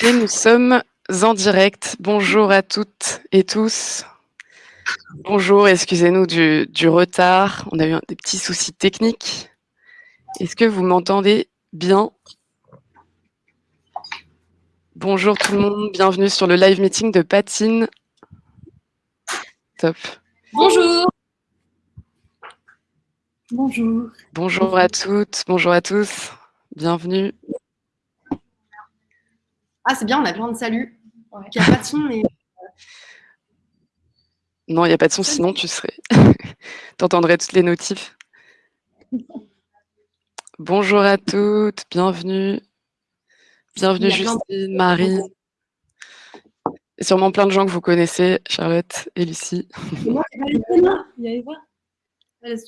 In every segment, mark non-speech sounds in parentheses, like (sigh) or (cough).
Et nous sommes en direct. Bonjour à toutes et tous. Bonjour, excusez-nous du, du, retard. On a eu des petits soucis techniques. Est-ce que vous m'entendez bien? Bonjour tout le monde, bienvenue sur le live meeting de Patine. Top. Bonjour. Bonjour. Bonjour à toutes, bonjour à tous. Bienvenue. Ah, c'est bien, on a plein de salut. Il n'y a pas de son, mais... (laughs) Non, il n'y a pas de son, sinon tu serais... (laughs) tu entendrais toutes les notifs. Bonjour à toutes, bienvenue. Bienvenue Justine, Marie. Et sûrement plein de gens que vous connaissez, Charlotte et Lucie.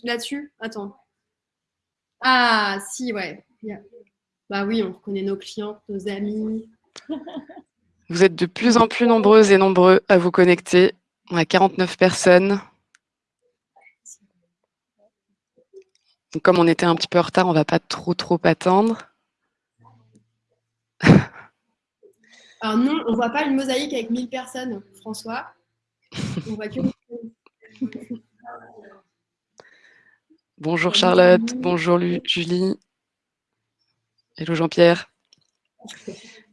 Là-dessus? Attends. Ah, si, ouais. Bah oui, on connaît nos clients, nos amis. Vous êtes de plus en plus nombreuses et nombreux à vous connecter. On a 49 personnes. comme on était un petit peu en retard, on ne va pas trop trop attendre. (laughs) Alors non, on ne voit pas une mosaïque avec 1000 personnes, François. On voit que... (laughs) Bonjour Charlotte, bonjour Julie. Hello Jean-Pierre.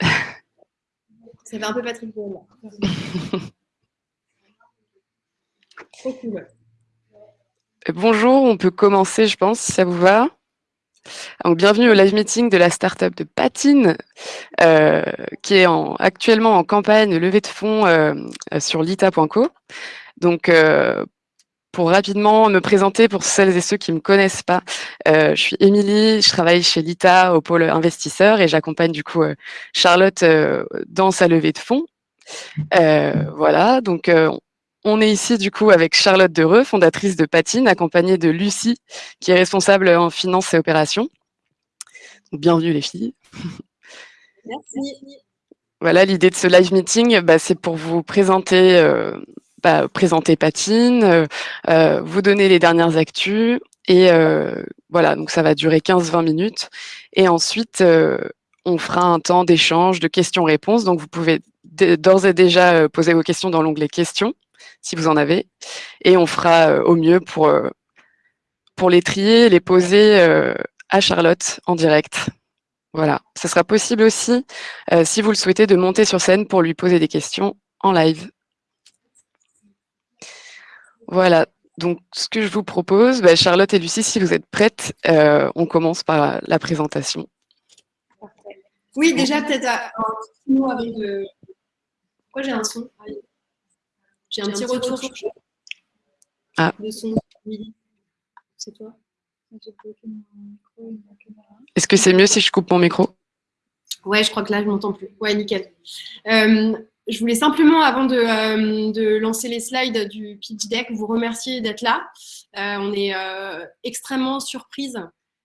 Ça fait un peu Patrick. (laughs) Trop cool. Bonjour, on peut commencer, je pense, si ça vous va. Donc, bienvenue au live meeting de la startup de Patine, euh, qui est en, actuellement en campagne levée de fonds euh, sur lita.co. Donc, euh, pour rapidement me présenter pour celles et ceux qui ne me connaissent pas, euh, je suis Émilie, je travaille chez Lita au pôle investisseur et j'accompagne du coup euh, Charlotte euh, dans sa levée de fonds. voilà, donc on est ici du coup avec Charlotte Dereux, fondatrice de Patine, accompagnée de Lucie, qui est responsable en finance et opérations. bienvenue les filles. Merci. Voilà, l'idée de ce live meeting, bah, c'est pour vous présenter bah, présenter Patine, euh, euh, vous donner les dernières actus. Et euh, voilà, donc ça va durer 15-20 minutes. Et ensuite, on fera un temps d'échange, de questions-réponses. Donc, vous pouvez d'ores et déjà poser vos questions dans l'onglet questions, si vous en avez. Et on fera au mieux pour, pour les trier, les poser à Charlotte en direct. Voilà, ce sera possible aussi, si vous le souhaitez, de monter sur scène pour lui poser des questions en live. Voilà, donc ce que je vous propose, bah, Charlotte et Lucie, si vous êtes prêtes, euh, on commence par la présentation. Oui, déjà peut-être un petit mot avec de... Pourquoi j'ai un son? J'ai un, petit retour. Ah. De son. C'est toi? Est-ce que c'est mieux si je coupe mon micro? Ouais, je crois que là, je m'entends plus. Ouais, nickel. Euh, je voulais simplement, avant de, euh, de, lancer les slides du pitch deck, vous remercier d'être là. Euh, on est euh, extrêmement surprise,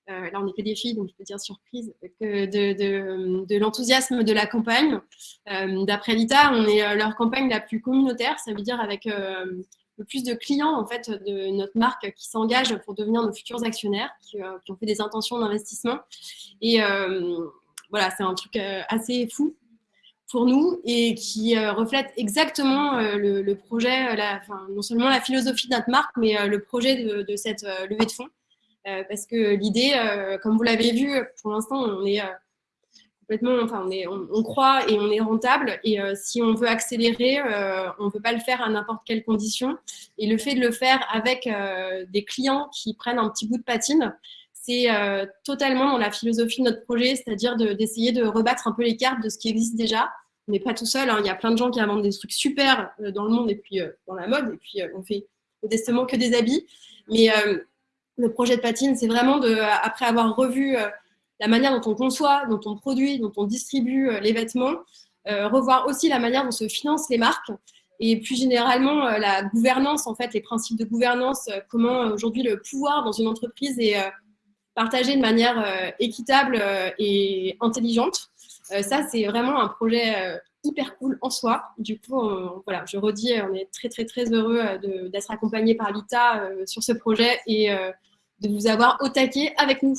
là on n'est que des filles, donc je peux dire surprise, de, l'enthousiasme de la campagne. D'après l'ITA, on est leur campagne la plus communautaire, ça veut dire avec le plus de clients en fait de notre marque qui s'engagent pour devenir nos futurs actionnaires, qui ont fait des intentions d'investissement. Et voilà, c'est un truc assez fou pour nous et qui euh, reflète exactement euh, le, projet, euh, non seulement la philosophie de notre marque, mais le projet de, cette levée de fonds. parce que l'idée, comme vous l'avez vu, pour l'instant, on est complètement, enfin, on, est, on, croit et on est rentable. Et si on veut accélérer, on ne peut pas le faire à n'importe quelle condition. Et le fait de le faire avec des clients qui prennent un petit bout de patine, c'est totalement dans la philosophie de notre projet, c'est-à-dire d'essayer de, rebattre un peu les cartes de ce qui existe déjà on n'est pas tout seul. Hein. Il y a plein de gens qui inventent des trucs super euh, dans le monde et puis euh, dans la mode. Et puis, euh, on fait modestement que des habits. Mais le projet de Patine, c'est vraiment, de, après avoir revu la manière dont on conçoit, dont on produit, dont on distribue les vêtements, revoir aussi la manière dont se financent les marques et plus généralement la gouvernance, en fait, les principes de gouvernance, comment aujourd'hui le pouvoir dans une entreprise est partagé de manière équitable et intelligente. Euh, ça, c'est vraiment un projet euh, hyper cool en soi. Du coup, voilà, je redis, on est très, très, très heureux euh, d'être accompagné par l'ITA sur ce projet et de vous avoir au taquet avec nous.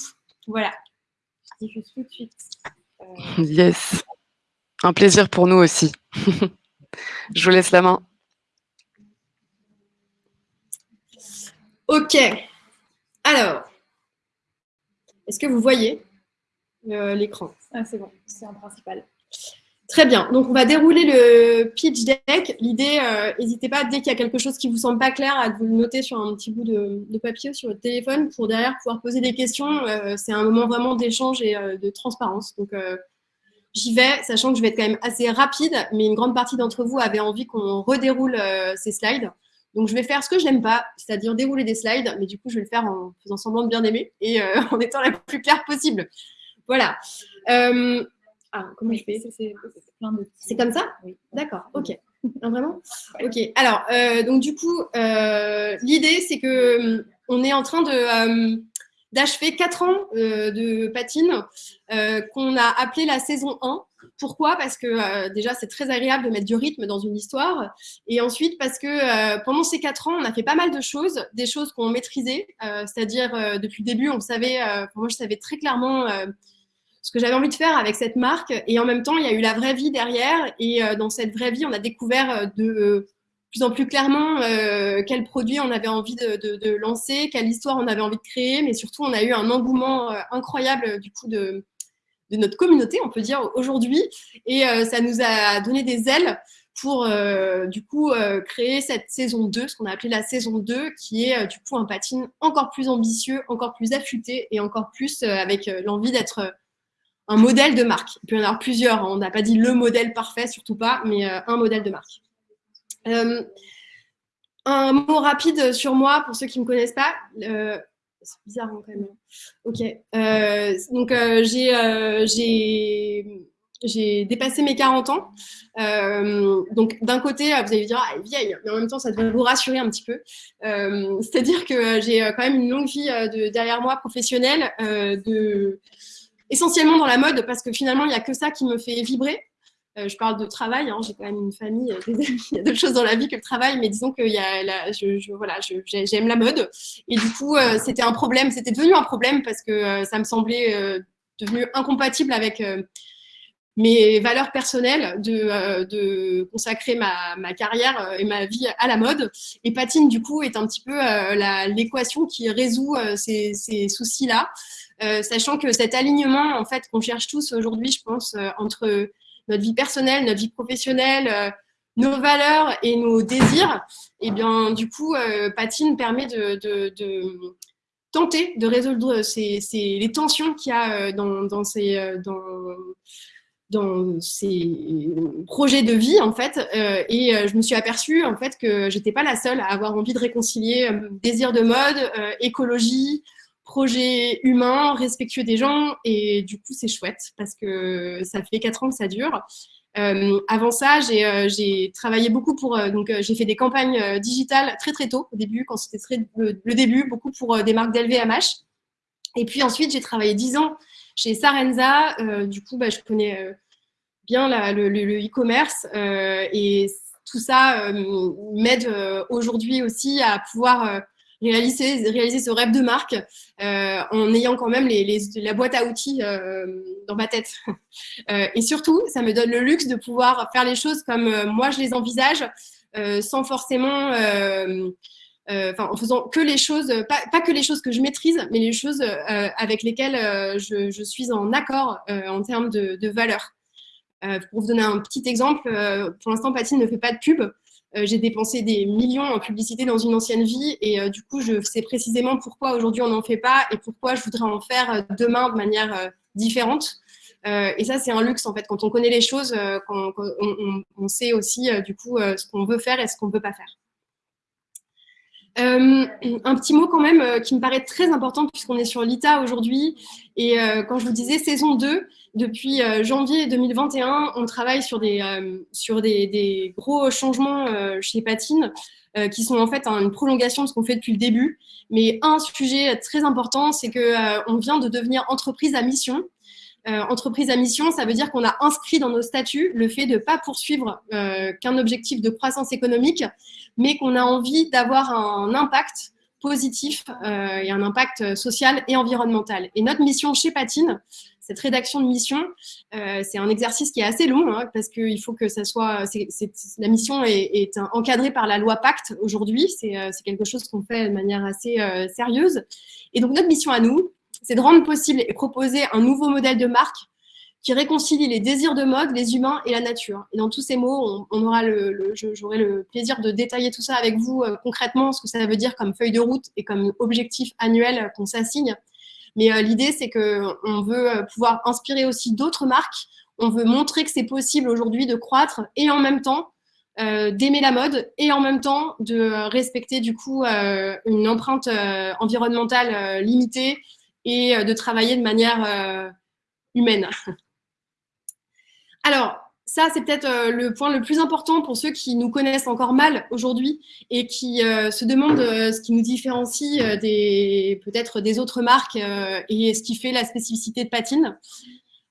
Voilà. Je diffuse tout de suite. Yes. Un plaisir pour nous aussi. (laughs) Je vous laisse la main. Ok. Alors, est-ce que vous voyez? Euh, l'écran ah, C'est bon, c'est en principal. Très bien. Donc, on va dérouler le pitch deck. L'idée, euh, n'hésitez pas, dès qu'il y a quelque chose qui vous semble pas clair, à vous le noter sur un petit bout de, papier ou sur votre téléphone pour derrière pouvoir poser des questions. Euh, c'est un moment vraiment d'échange et de transparence. Donc, j'y vais, sachant que je vais être quand même assez rapide, mais une grande partie d'entre vous avait envie qu'on redéroule ces slides. Donc, je vais faire ce que je n'aime pas, c'est-à-dire dérouler des slides, mais du coup, je vais le faire en faisant semblant de bien aimer et euh, (laughs) en étant la plus claire possible. Voilà. Euh, ah, comment je fais? C'est comme ça? Oui. D'accord, ok. vraiment? Ok. Alors, euh, donc du coup, l'idée, c'est que on est en train de d'achever quatre ans de patine qu'on a appelé la saison 1 pourquoi? Parce que euh, déjà, c'est très agréable de mettre du rythme dans une histoire. Et ensuite, parce que euh, pendant ces quatre ans, on a fait pas mal de choses, des choses qu'on maîtrisait. Euh, c'est-à-dire, depuis le début, on savait, moi, je savais très clairement ce que j'avais envie de faire avec cette marque. Et en même temps, il y a eu la vraie vie derrière. Et dans cette vraie vie, on a découvert de plus en plus clairement quel produit on avait envie de, lancer, quelle histoire on avait envie de créer. Mais surtout, on a eu un engouement incroyable du coup de de notre communauté, on peut dire, aujourd'hui. Et euh, ça nous a donné des ailes pour, euh, du coup, euh, créer cette saison 2, ce qu'on a appelé la saison 2, qui est, du coup, un patine encore plus ambitieux, encore plus affûté et encore plus avec l'envie d'être un modèle de marque. Il peut y en avoir plusieurs, hein. on n'a pas dit le modèle parfait, surtout pas, mais un modèle de marque. un mot rapide sur moi, pour ceux qui ne me connaissent pas c'est bizarre hein, quand même. Ok. Euh, donc, euh, euh, j'ai dépassé mes 40 ans. donc, d'un côté, vous allez dire, ah, elle est vieille, mais en même temps, ça devrait vous rassurer un petit peu. C'est-à-dire que j'ai quand même une longue vie de, derrière moi professionnelle, essentiellement dans la mode, parce que finalement, il n'y a que ça qui me fait vibrer. Euh, je parle de travail, hein, j'ai quand même une famille, euh, (laughs) il y a d'autres choses dans la vie que le travail, mais disons que j'aime la mode. Et du coup, euh, c'était un problème, c'était devenu un problème parce que ça me semblait devenu incompatible avec mes valeurs personnelles de, consacrer ma, ma, carrière et ma vie à la mode. Et Patine, du coup, est un petit peu l'équation qui résout ces, ces soucis-là. sachant que cet alignement, en fait, qu'on cherche tous aujourd'hui, je pense, entre notre vie personnelle, notre vie professionnelle, euh, nos valeurs et nos désirs, et eh bien, du coup, euh, Patine permet de, tenter de résoudre les tensions qu'il y a euh, dans, ces, projets de vie, en fait. et je me suis aperçue, en fait, que j'étais pas la seule à avoir envie de réconcilier désir de mode, écologie, projet humain, respectueux des gens. Et du coup, c'est chouette parce que ça fait quatre ans que ça dure. Euh, avant ça, j'ai euh, travaillé beaucoup pour. Euh, donc, j'ai fait des campagnes digitales très très tôt au début, quand c'était le, le, début, beaucoup pour des marques d'LVMH. Et puis ensuite, j'ai travaillé dix ans chez Sarenza. du coup, bah, je connais bien le e-commerce et tout ça m'aide aujourd'hui aussi à pouvoir réaliser, réaliser ce rêve de marque euh, en ayant quand même les, la boîte à outils euh, dans ma tête. (laughs) Euh, et surtout, ça me donne le luxe de pouvoir faire les choses comme moi je les envisage, sans forcément, en faisant que les choses, pas, pas, que les choses que je maîtrise, mais les choses avec lesquelles je, je, suis en accord en termes de, de valeur. pour vous donner un petit exemple, pour l'instant, Patine ne fait pas de pub. Euh, j'ai dépensé des millions en publicité dans une ancienne vie et euh, du coup, je sais précisément pourquoi aujourd'hui on n'en fait pas et pourquoi je voudrais en faire euh, demain de manière différente. et ça, c'est un luxe en fait. Quand on connaît les choses, on, sait aussi du coup ce qu'on veut faire et ce qu'on ne veut pas faire. Un petit mot quand même qui me paraît très important puisqu'on est sur l'ITA aujourd'hui. Et quand je vous disais saison 2, depuis euh, janvier 2021, on travaille sur des, euh, sur des, gros changements euh, chez Patine qui sont en fait une prolongation de ce qu'on fait depuis le début. Mais un sujet très important, c'est qu'on vient de devenir entreprise à mission. Entreprise à mission, ça veut dire qu'on a inscrit dans nos statuts le fait de ne pas poursuivre qu'un objectif de croissance économique, mais qu'on a envie d'avoir un impact positif et un impact social et environnemental. Et notre mission chez Patine, cette rédaction de mission, c'est un exercice qui est assez long hein, parce qu'il faut que ça soit. la mission est, encadrée par la loi Pacte aujourd'hui. C'est quelque chose qu'on fait de manière assez sérieuse. Et donc notre mission à nous, c'est de rendre possible et proposer un nouveau modèle de marque qui réconcilie les désirs de mode, les humains et la nature. Et dans tous ces mots, on, aura le, j'aurai le plaisir de détailler tout ça avec vous euh, concrètement, ce que ça veut dire comme feuille de route et comme objectif annuel qu'on s'assigne. Mais euh, l'idée, c'est qu'on veut euh, pouvoir inspirer aussi d'autres marques. On veut montrer que c'est possible aujourd'hui de croître et en même temps d'aimer la mode et en même temps de respecter du coup une empreinte environnementale limitée et de travailler de manière humaine. Alors, ça, c'est peut-être euh, le point le plus important pour ceux qui nous connaissent encore mal aujourd'hui et qui euh, se demandent euh, ce qui nous différencie peut-être des autres marques et ce qui fait la spécificité de Patine.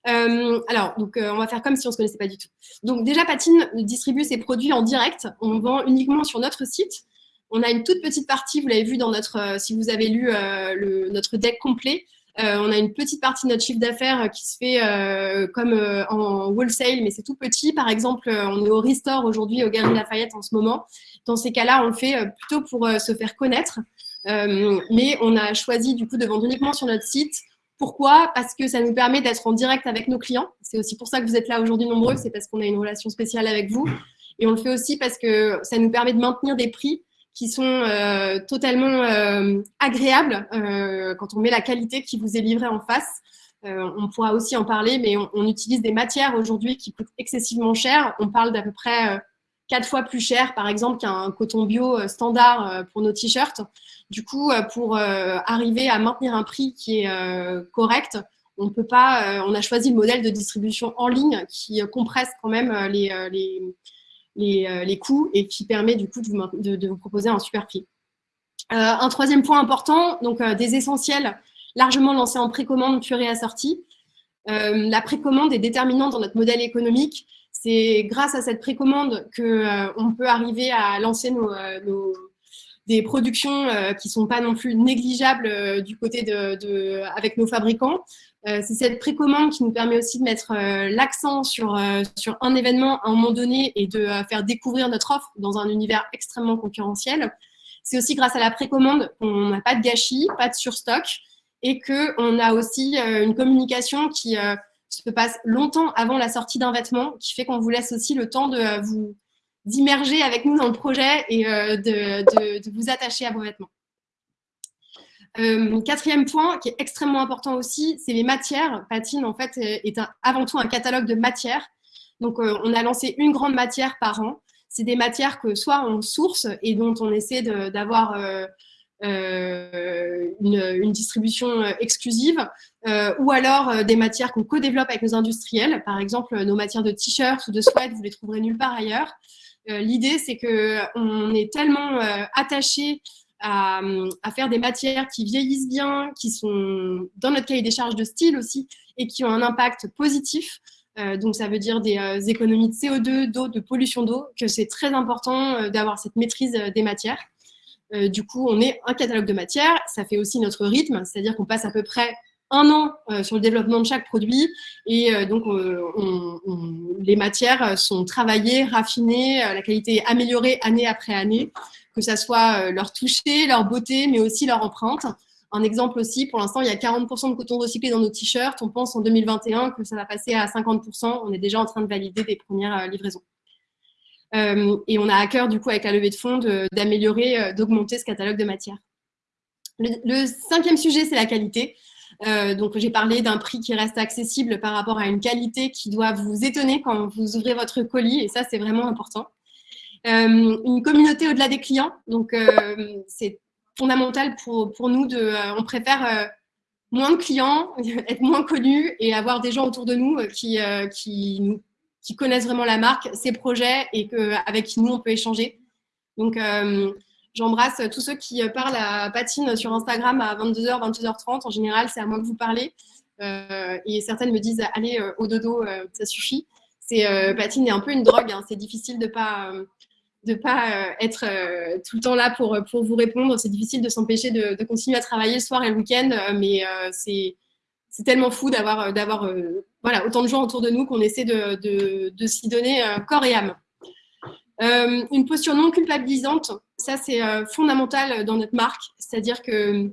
alors, donc, on va faire comme si on ne se connaissait pas du tout. Donc, déjà, Patine distribue ses produits en direct. On vend uniquement sur notre site. On a une toute petite partie, vous l'avez vu dans notre, si vous avez lu le, notre deck complet, euh, on a une petite partie de notre chiffre d'affaires qui se fait euh, comme euh, en wholesale, mais c'est tout petit. Par exemple, on est au Restore aujourd'hui, au Galeries Lafayette en ce moment. Dans ces cas-là, on le fait plutôt pour se faire connaître. mais on a choisi du coup de vendre uniquement sur notre site. Pourquoi? Parce que ça nous permet d'être en direct avec nos clients. C'est aussi pour ça que vous êtes là aujourd'hui nombreux, c'est parce qu'on a une relation spéciale avec vous. Et on le fait aussi parce que ça nous permet de maintenir des prix qui sont euh, totalement euh, agréables euh, quand on met la qualité qui vous est livrée en face. on pourra aussi en parler, mais on, utilise des matières aujourd'hui qui coûtent excessivement cher. On parle d'à peu près quatre fois plus cher, par exemple, qu'un coton bio standard pour nos t-shirts. Du coup, pour arriver à maintenir un prix qui est correct, on peut pas. on a choisi le modèle de distribution en ligne qui compresse quand même les, les euh, les, coûts et qui permet du coup de vous, proposer un super prix. Euh, un troisième point important, donc euh, des essentiels largement lancés en précommande puis réassortis. la précommande est déterminante dans notre modèle économique. C'est grâce à cette précommande qu'on peut arriver à lancer nos, des productions qui ne sont pas non plus négligeables du côté de, avec nos fabricants. Euh, c'est cette précommande qui nous permet aussi de mettre euh, l'accent sur, euh, sur un événement à un moment donné et de faire découvrir notre offre dans un univers extrêmement concurrentiel. C'est aussi grâce à la précommande qu'on n'a pas de gâchis, pas de surstock et qu'on a aussi une communication qui se passe longtemps avant la sortie d'un vêtement, qui fait qu'on vous laisse aussi le temps de vous d'immerger avec nous dans le projet et de, de vous attacher à vos vêtements. Euh, quatrième point qui est extrêmement important aussi, c'est les matières. Patine, en fait, est avant tout un catalogue de matières. Donc, euh, on a lancé une grande matière par an. C'est des matières que soit on source et dont on essaie d'avoir euh, une, distribution exclusive, ou alors des matières qu'on co-développe avec nos industriels. Par exemple, nos matières de t-shirts ou de sweats, vous les trouverez nulle part ailleurs. L'idée, c'est qu'on est tellement attaché à, faire des matières qui vieillissent bien, qui sont dans notre cahier des charges de style aussi, et qui ont un impact positif. Euh, donc, ça veut dire des euh, économies de CO2, d'eau, de pollution d'eau, que c'est très important euh, d'avoir cette maîtrise des matières. du coup, on est un catalogue de matières. Ça fait aussi notre rythme, c'est-à-dire qu'on passe à peu près un an sur le développement de chaque produit. Et donc, les matières sont travaillées, raffinées, la qualité est améliorée année après année que ça soit euh, leur toucher, leur beauté, mais aussi leur empreinte. Un exemple aussi, pour l'instant, il y a 40% de coton recyclé dans nos t-shirts. On pense en 2021 que ça va passer à 50%. On est déjà en train de valider des premières euh, livraisons. Euh, et on a à cœur, du coup, avec la levée de fonds, d'améliorer, d'augmenter ce catalogue de matières. Le, cinquième sujet, c'est la qualité. donc, j'ai parlé d'un prix qui reste accessible par rapport à une qualité qui doit vous étonner quand vous ouvrez votre colis, et ça, c'est vraiment important. Euh, une communauté au-delà des clients. Donc, euh, c'est fondamental pour, pour, nous. De, euh, on préfère moins de clients, (laughs) être moins connus et avoir des gens autour de nous qui, qui, connaissent vraiment la marque, ses projets et que, avec qui nous, on peut échanger. Donc, j'embrasse tous ceux qui parlent à Patine sur Instagram à 22h, 22h30. En général, c'est à moi que vous parlez. et certaines me disent, allez, au dodo, ça suffit. Patine est un peu une drogue. Hein. C'est difficile de pas de pas euh, être euh, tout le temps là pour, pour vous répondre. C'est difficile de s'empêcher de, continuer à travailler le soir et le week-end, euh, mais c'est c'est tellement fou d'avoir d'avoir voilà, autant de gens autour de nous qu'on essaie de, de, de s'y donner corps et âme. une posture non culpabilisante, ça c'est fondamental dans notre marque, c'est-à-dire que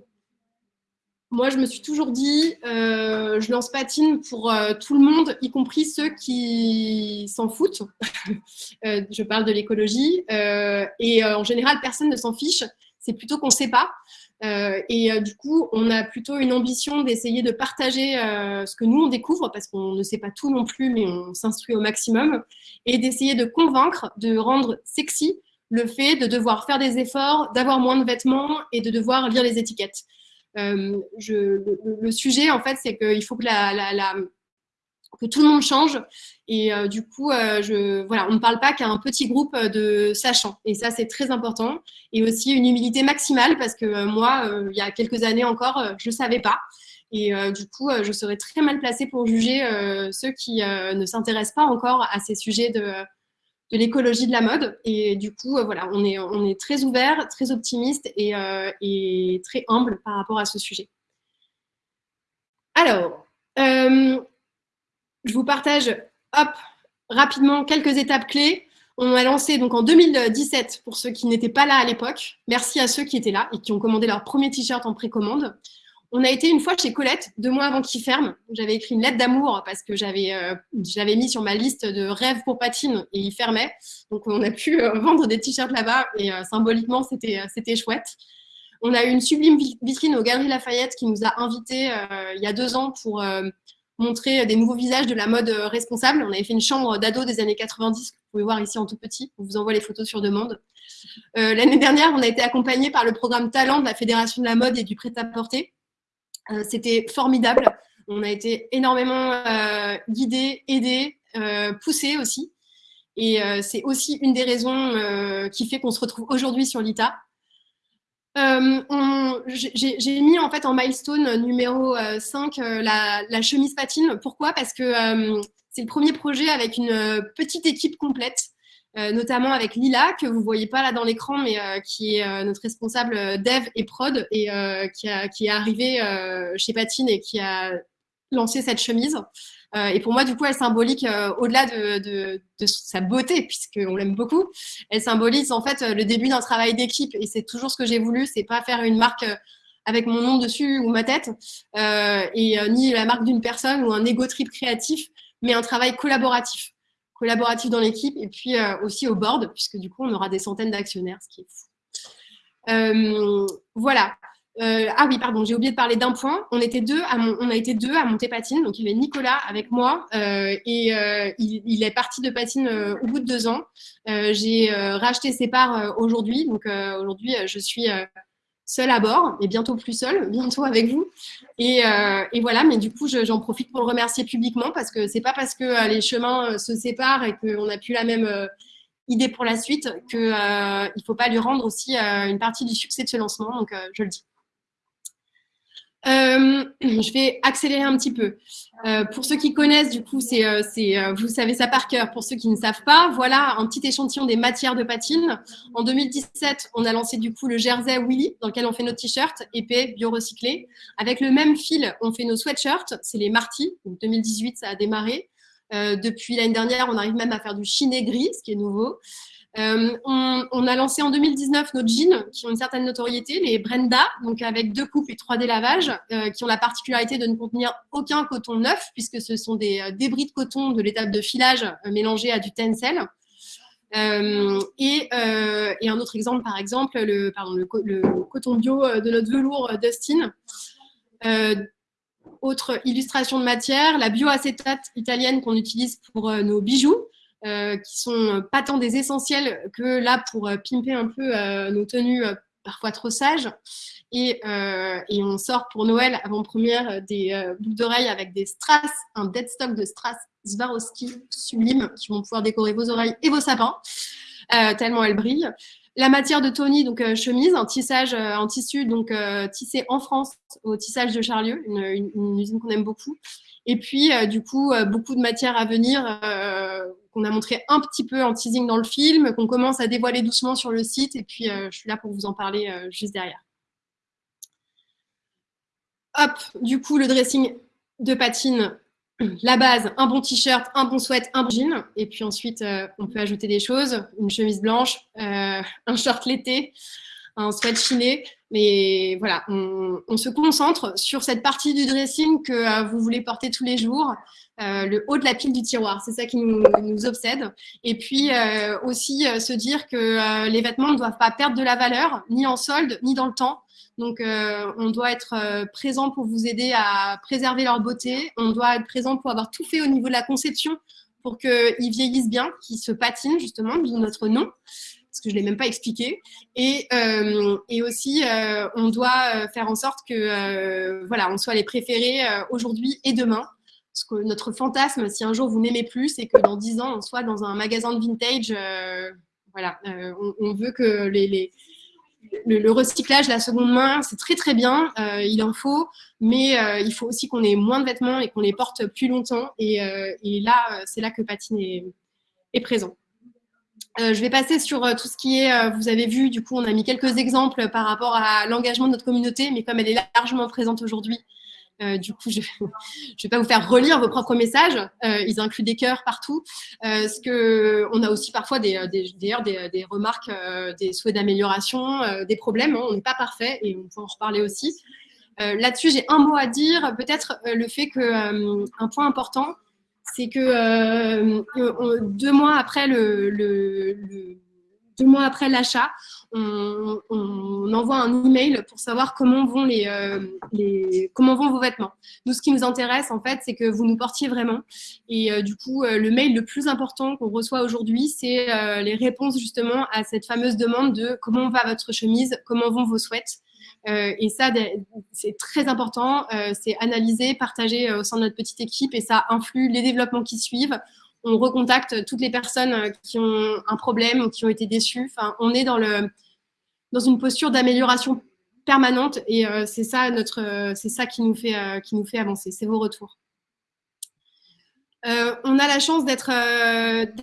moi, je me suis toujours dit, euh, je lance patine pour euh, tout le monde, y compris ceux qui s'en foutent. (laughs) euh, je parle de l'écologie. Et en général, personne ne s'en fiche. C'est plutôt qu'on ne sait pas. Et du coup, on a plutôt une ambition d'essayer de partager ce que nous, on découvre, parce qu'on ne sait pas tout non plus, mais on s'instruit au maximum, et d'essayer de convaincre, de rendre sexy le fait de devoir faire des efforts, d'avoir moins de vêtements et de devoir lire les étiquettes. Euh, le, sujet, en fait, c'est qu'il faut que, la, la, que tout le monde change. Et euh, du coup, euh, voilà, on ne parle pas qu'à un petit groupe de sachants. Et ça, c'est très important. Et aussi une humilité maximale parce que moi, il y a quelques années encore, je ne savais pas. Et du coup, je serais très mal placée pour juger ceux qui ne s'intéressent pas encore à ces sujets de, de l'écologie de la mode. Et du coup, euh, voilà, on est, très ouvert, très optimiste et, euh, et, très humble par rapport à ce sujet. Alors, euh, je vous partage rapidement quelques étapes clés. On a lancé donc en 2017, pour ceux qui n'étaient pas là à l'époque, merci à ceux qui étaient là et qui ont commandé leur premier t-shirt en précommande. On a été une fois chez Colette, deux mois avant qu'il ferme. J'avais écrit une lettre d'amour parce que j'avais euh, j'avais mis sur ma liste de rêves pour patine et il fermait. Donc on a pu euh, (laughs) vendre des t-shirts là-bas et euh, symboliquement c'était c'était chouette. On a eu une sublime vitrine aux Galeries Lafayette qui nous a invités il y a deux ans pour montrer des nouveaux visages de la mode responsable. On avait fait une chambre d'ado des années 90 que vous pouvez voir ici en tout petit. On vous envoie les photos sur demande. L'année dernière, on a été accompagné par le programme Talent de la Fédération de la mode et du prêt-à-porter euh, c'était formidable. On a été énormément euh, guidés, aidés, euh, poussés aussi. Et c'est aussi une des raisons qui fait qu'on se retrouve aujourd'hui sur l'ITA. J'ai mis en fait en milestone numéro 5 la, la, chemise patine. Pourquoi? Parce que c'est le premier projet avec une petite équipe complète. Euh, notamment avec Lila, que vous voyez pas là dans l'écran, mais euh, qui est euh, notre responsable dev et prod, et qui, qui, est arrivé chez Patine et qui a lancé cette chemise. et pour moi, du coup, elle symbolique, au-delà de, de, sa beauté, puisqu'on l'aime beaucoup, elle symbolise en fait le début d'un travail d'équipe. Et c'est toujours ce que j'ai voulu, c'est pas faire une marque avec mon nom dessus ou ma tête, et ni la marque d'une personne ou un ego trip créatif, mais un travail collaboratif collaboratif dans l'équipe et puis euh, aussi au board, puisque du coup, on aura des centaines d'actionnaires, ce qui est fou. Euh, voilà. Euh, ah oui, pardon, j'ai oublié de parler d'un point. On, était deux on a été deux à monter Patine. Donc, il y avait Nicolas avec moi et il, est parti de Patine au bout de deux ans. j'ai racheté ses parts aujourd'hui. Donc, aujourd'hui, je suis seul à bord, et bientôt plus seul, (laughs) bientôt avec vous. Et, euh, et voilà, mais du coup, j'en profite pour le remercier publiquement parce que c'est pas parce que euh, les chemins euh, se séparent et qu'on n'a plus la même idée pour la suite qu'il ne faut pas lui rendre aussi une partie du succès de ce lancement. Donc, je le dis. Euh, (clears throat) je vais accélérer un petit peu. Euh, pour ceux qui connaissent, du coup, c'est, euh, vous savez ça par cœur. Pour ceux qui ne savent pas, voilà un petit échantillon des matières de patine. En 2017, on a lancé du coup le jersey Willy, dans lequel on fait nos t-shirts épais, bio-recyclés. Avec le même fil, on fait nos sweatshirts, c'est les Marty. Donc 2018, ça a démarré. depuis l'année dernière, on arrive même à faire du chiné gris, ce qui est nouveau. Euh, on, a lancé en 2019 nos jeans qui ont une certaine notoriété, les Brenda, donc avec deux coupes et trois délavages, euh, qui ont la particularité de ne contenir aucun coton neuf, puisque ce sont des euh, débris de coton de l'étape de filage mélangés à du tencel. Et, un autre exemple, par exemple, le, le, coton bio de notre velours Dustin. autre illustration de matière, la bioacétate italienne qu'on utilise pour nos bijoux. Euh, qui sont pas tant des essentiels que là pour euh, pimper un peu euh, nos tenues parfois trop sages. Et, et, on sort pour Noël avant-première des boucles d'oreilles avec des strass, un dead stock de strass Swarovski sublime qui vont pouvoir décorer vos oreilles et vos sapins, tellement elles brillent. La matière de Tony, donc chemise, un tissage en tissu, donc tissé en France au tissage de Charlieu, une usine qu'on aime beaucoup. Et puis, du coup, beaucoup de matière à venir qu'on a montré un petit peu en teasing dans le film, qu'on commence à dévoiler doucement sur le site. Et puis, euh, je suis là pour vous en parler euh, juste derrière. Hop, du coup, le dressing de patine, (clears throat) la base, un bon t-shirt, un bon sweat, un bon jean. Et puis ensuite, on peut ajouter des choses, une chemise blanche, (laughs) un short l'été, un sweat chiné. Mais voilà, on, se concentre sur cette partie du dressing que euh, vous voulez porter tous les jours, euh, le haut de la pile du tiroir. C'est ça qui nous, obsède. Et puis euh, aussi se dire que les vêtements ne doivent pas perdre de la valeur, ni en solde, ni dans le temps. Donc, on doit être présent pour vous aider à préserver leur beauté. On doit être présent pour avoir tout fait au niveau de la conception pour qu'ils vieillissent bien, qu'ils se patinent justement, d'où notre nom parce que je ne l'ai même pas expliqué. Et, euh, et aussi, euh, on doit euh, faire en sorte que voilà, on soit les préférés aujourd'hui et demain. Parce que notre fantasme, si un jour vous n'aimez plus, c'est que dans dix ans, on soit dans un magasin de vintage. voilà, on, veut que les, les le, recyclage, la seconde main, c'est très très bien, il en faut, mais il faut aussi qu'on ait moins de vêtements et qu'on les porte plus longtemps. Et, et là, c'est là que Patine est, est présent. Euh, je vais passer sur euh, tout ce qui est, euh, vous avez vu, du coup, on a mis quelques exemples par rapport à l'engagement de notre communauté, mais comme elle est largement présente aujourd'hui, du coup, je (laughs) ne vais pas vous faire relire vos propres messages. ils incluent des cœurs partout. ce que, on a aussi parfois des, des, remarques, des souhaits d'amélioration, des problèmes. Hein. on n'est pas parfait et on peut en reparler aussi. Là-dessus, j'ai un mot à dire. Peut-être le fait que un point important, c'est que euh, deux mois après l'achat, on, envoie un email pour savoir comment vont les, euh, comment vont vos vêtements. Nous, ce qui nous intéresse en fait, c'est que vous nous portiez vraiment. Et euh, du coup, le mail le plus important qu'on reçoit aujourd'hui, c'est les réponses justement à cette fameuse demande de comment va votre chemise, comment vont vos sweats. Euh, et ça, c'est très important. Euh, c'est analysé, partagé euh, au sein de notre petite équipe et ça influe les développements qui suivent. On recontacte toutes les personnes qui ont un problème ou qui ont été déçues. On est dans, le, dans une posture d'amélioration permanente et c'est ça, notre, c'est ça qui, nous fait, qui nous fait avancer. C'est vos retours. on a la chance d'être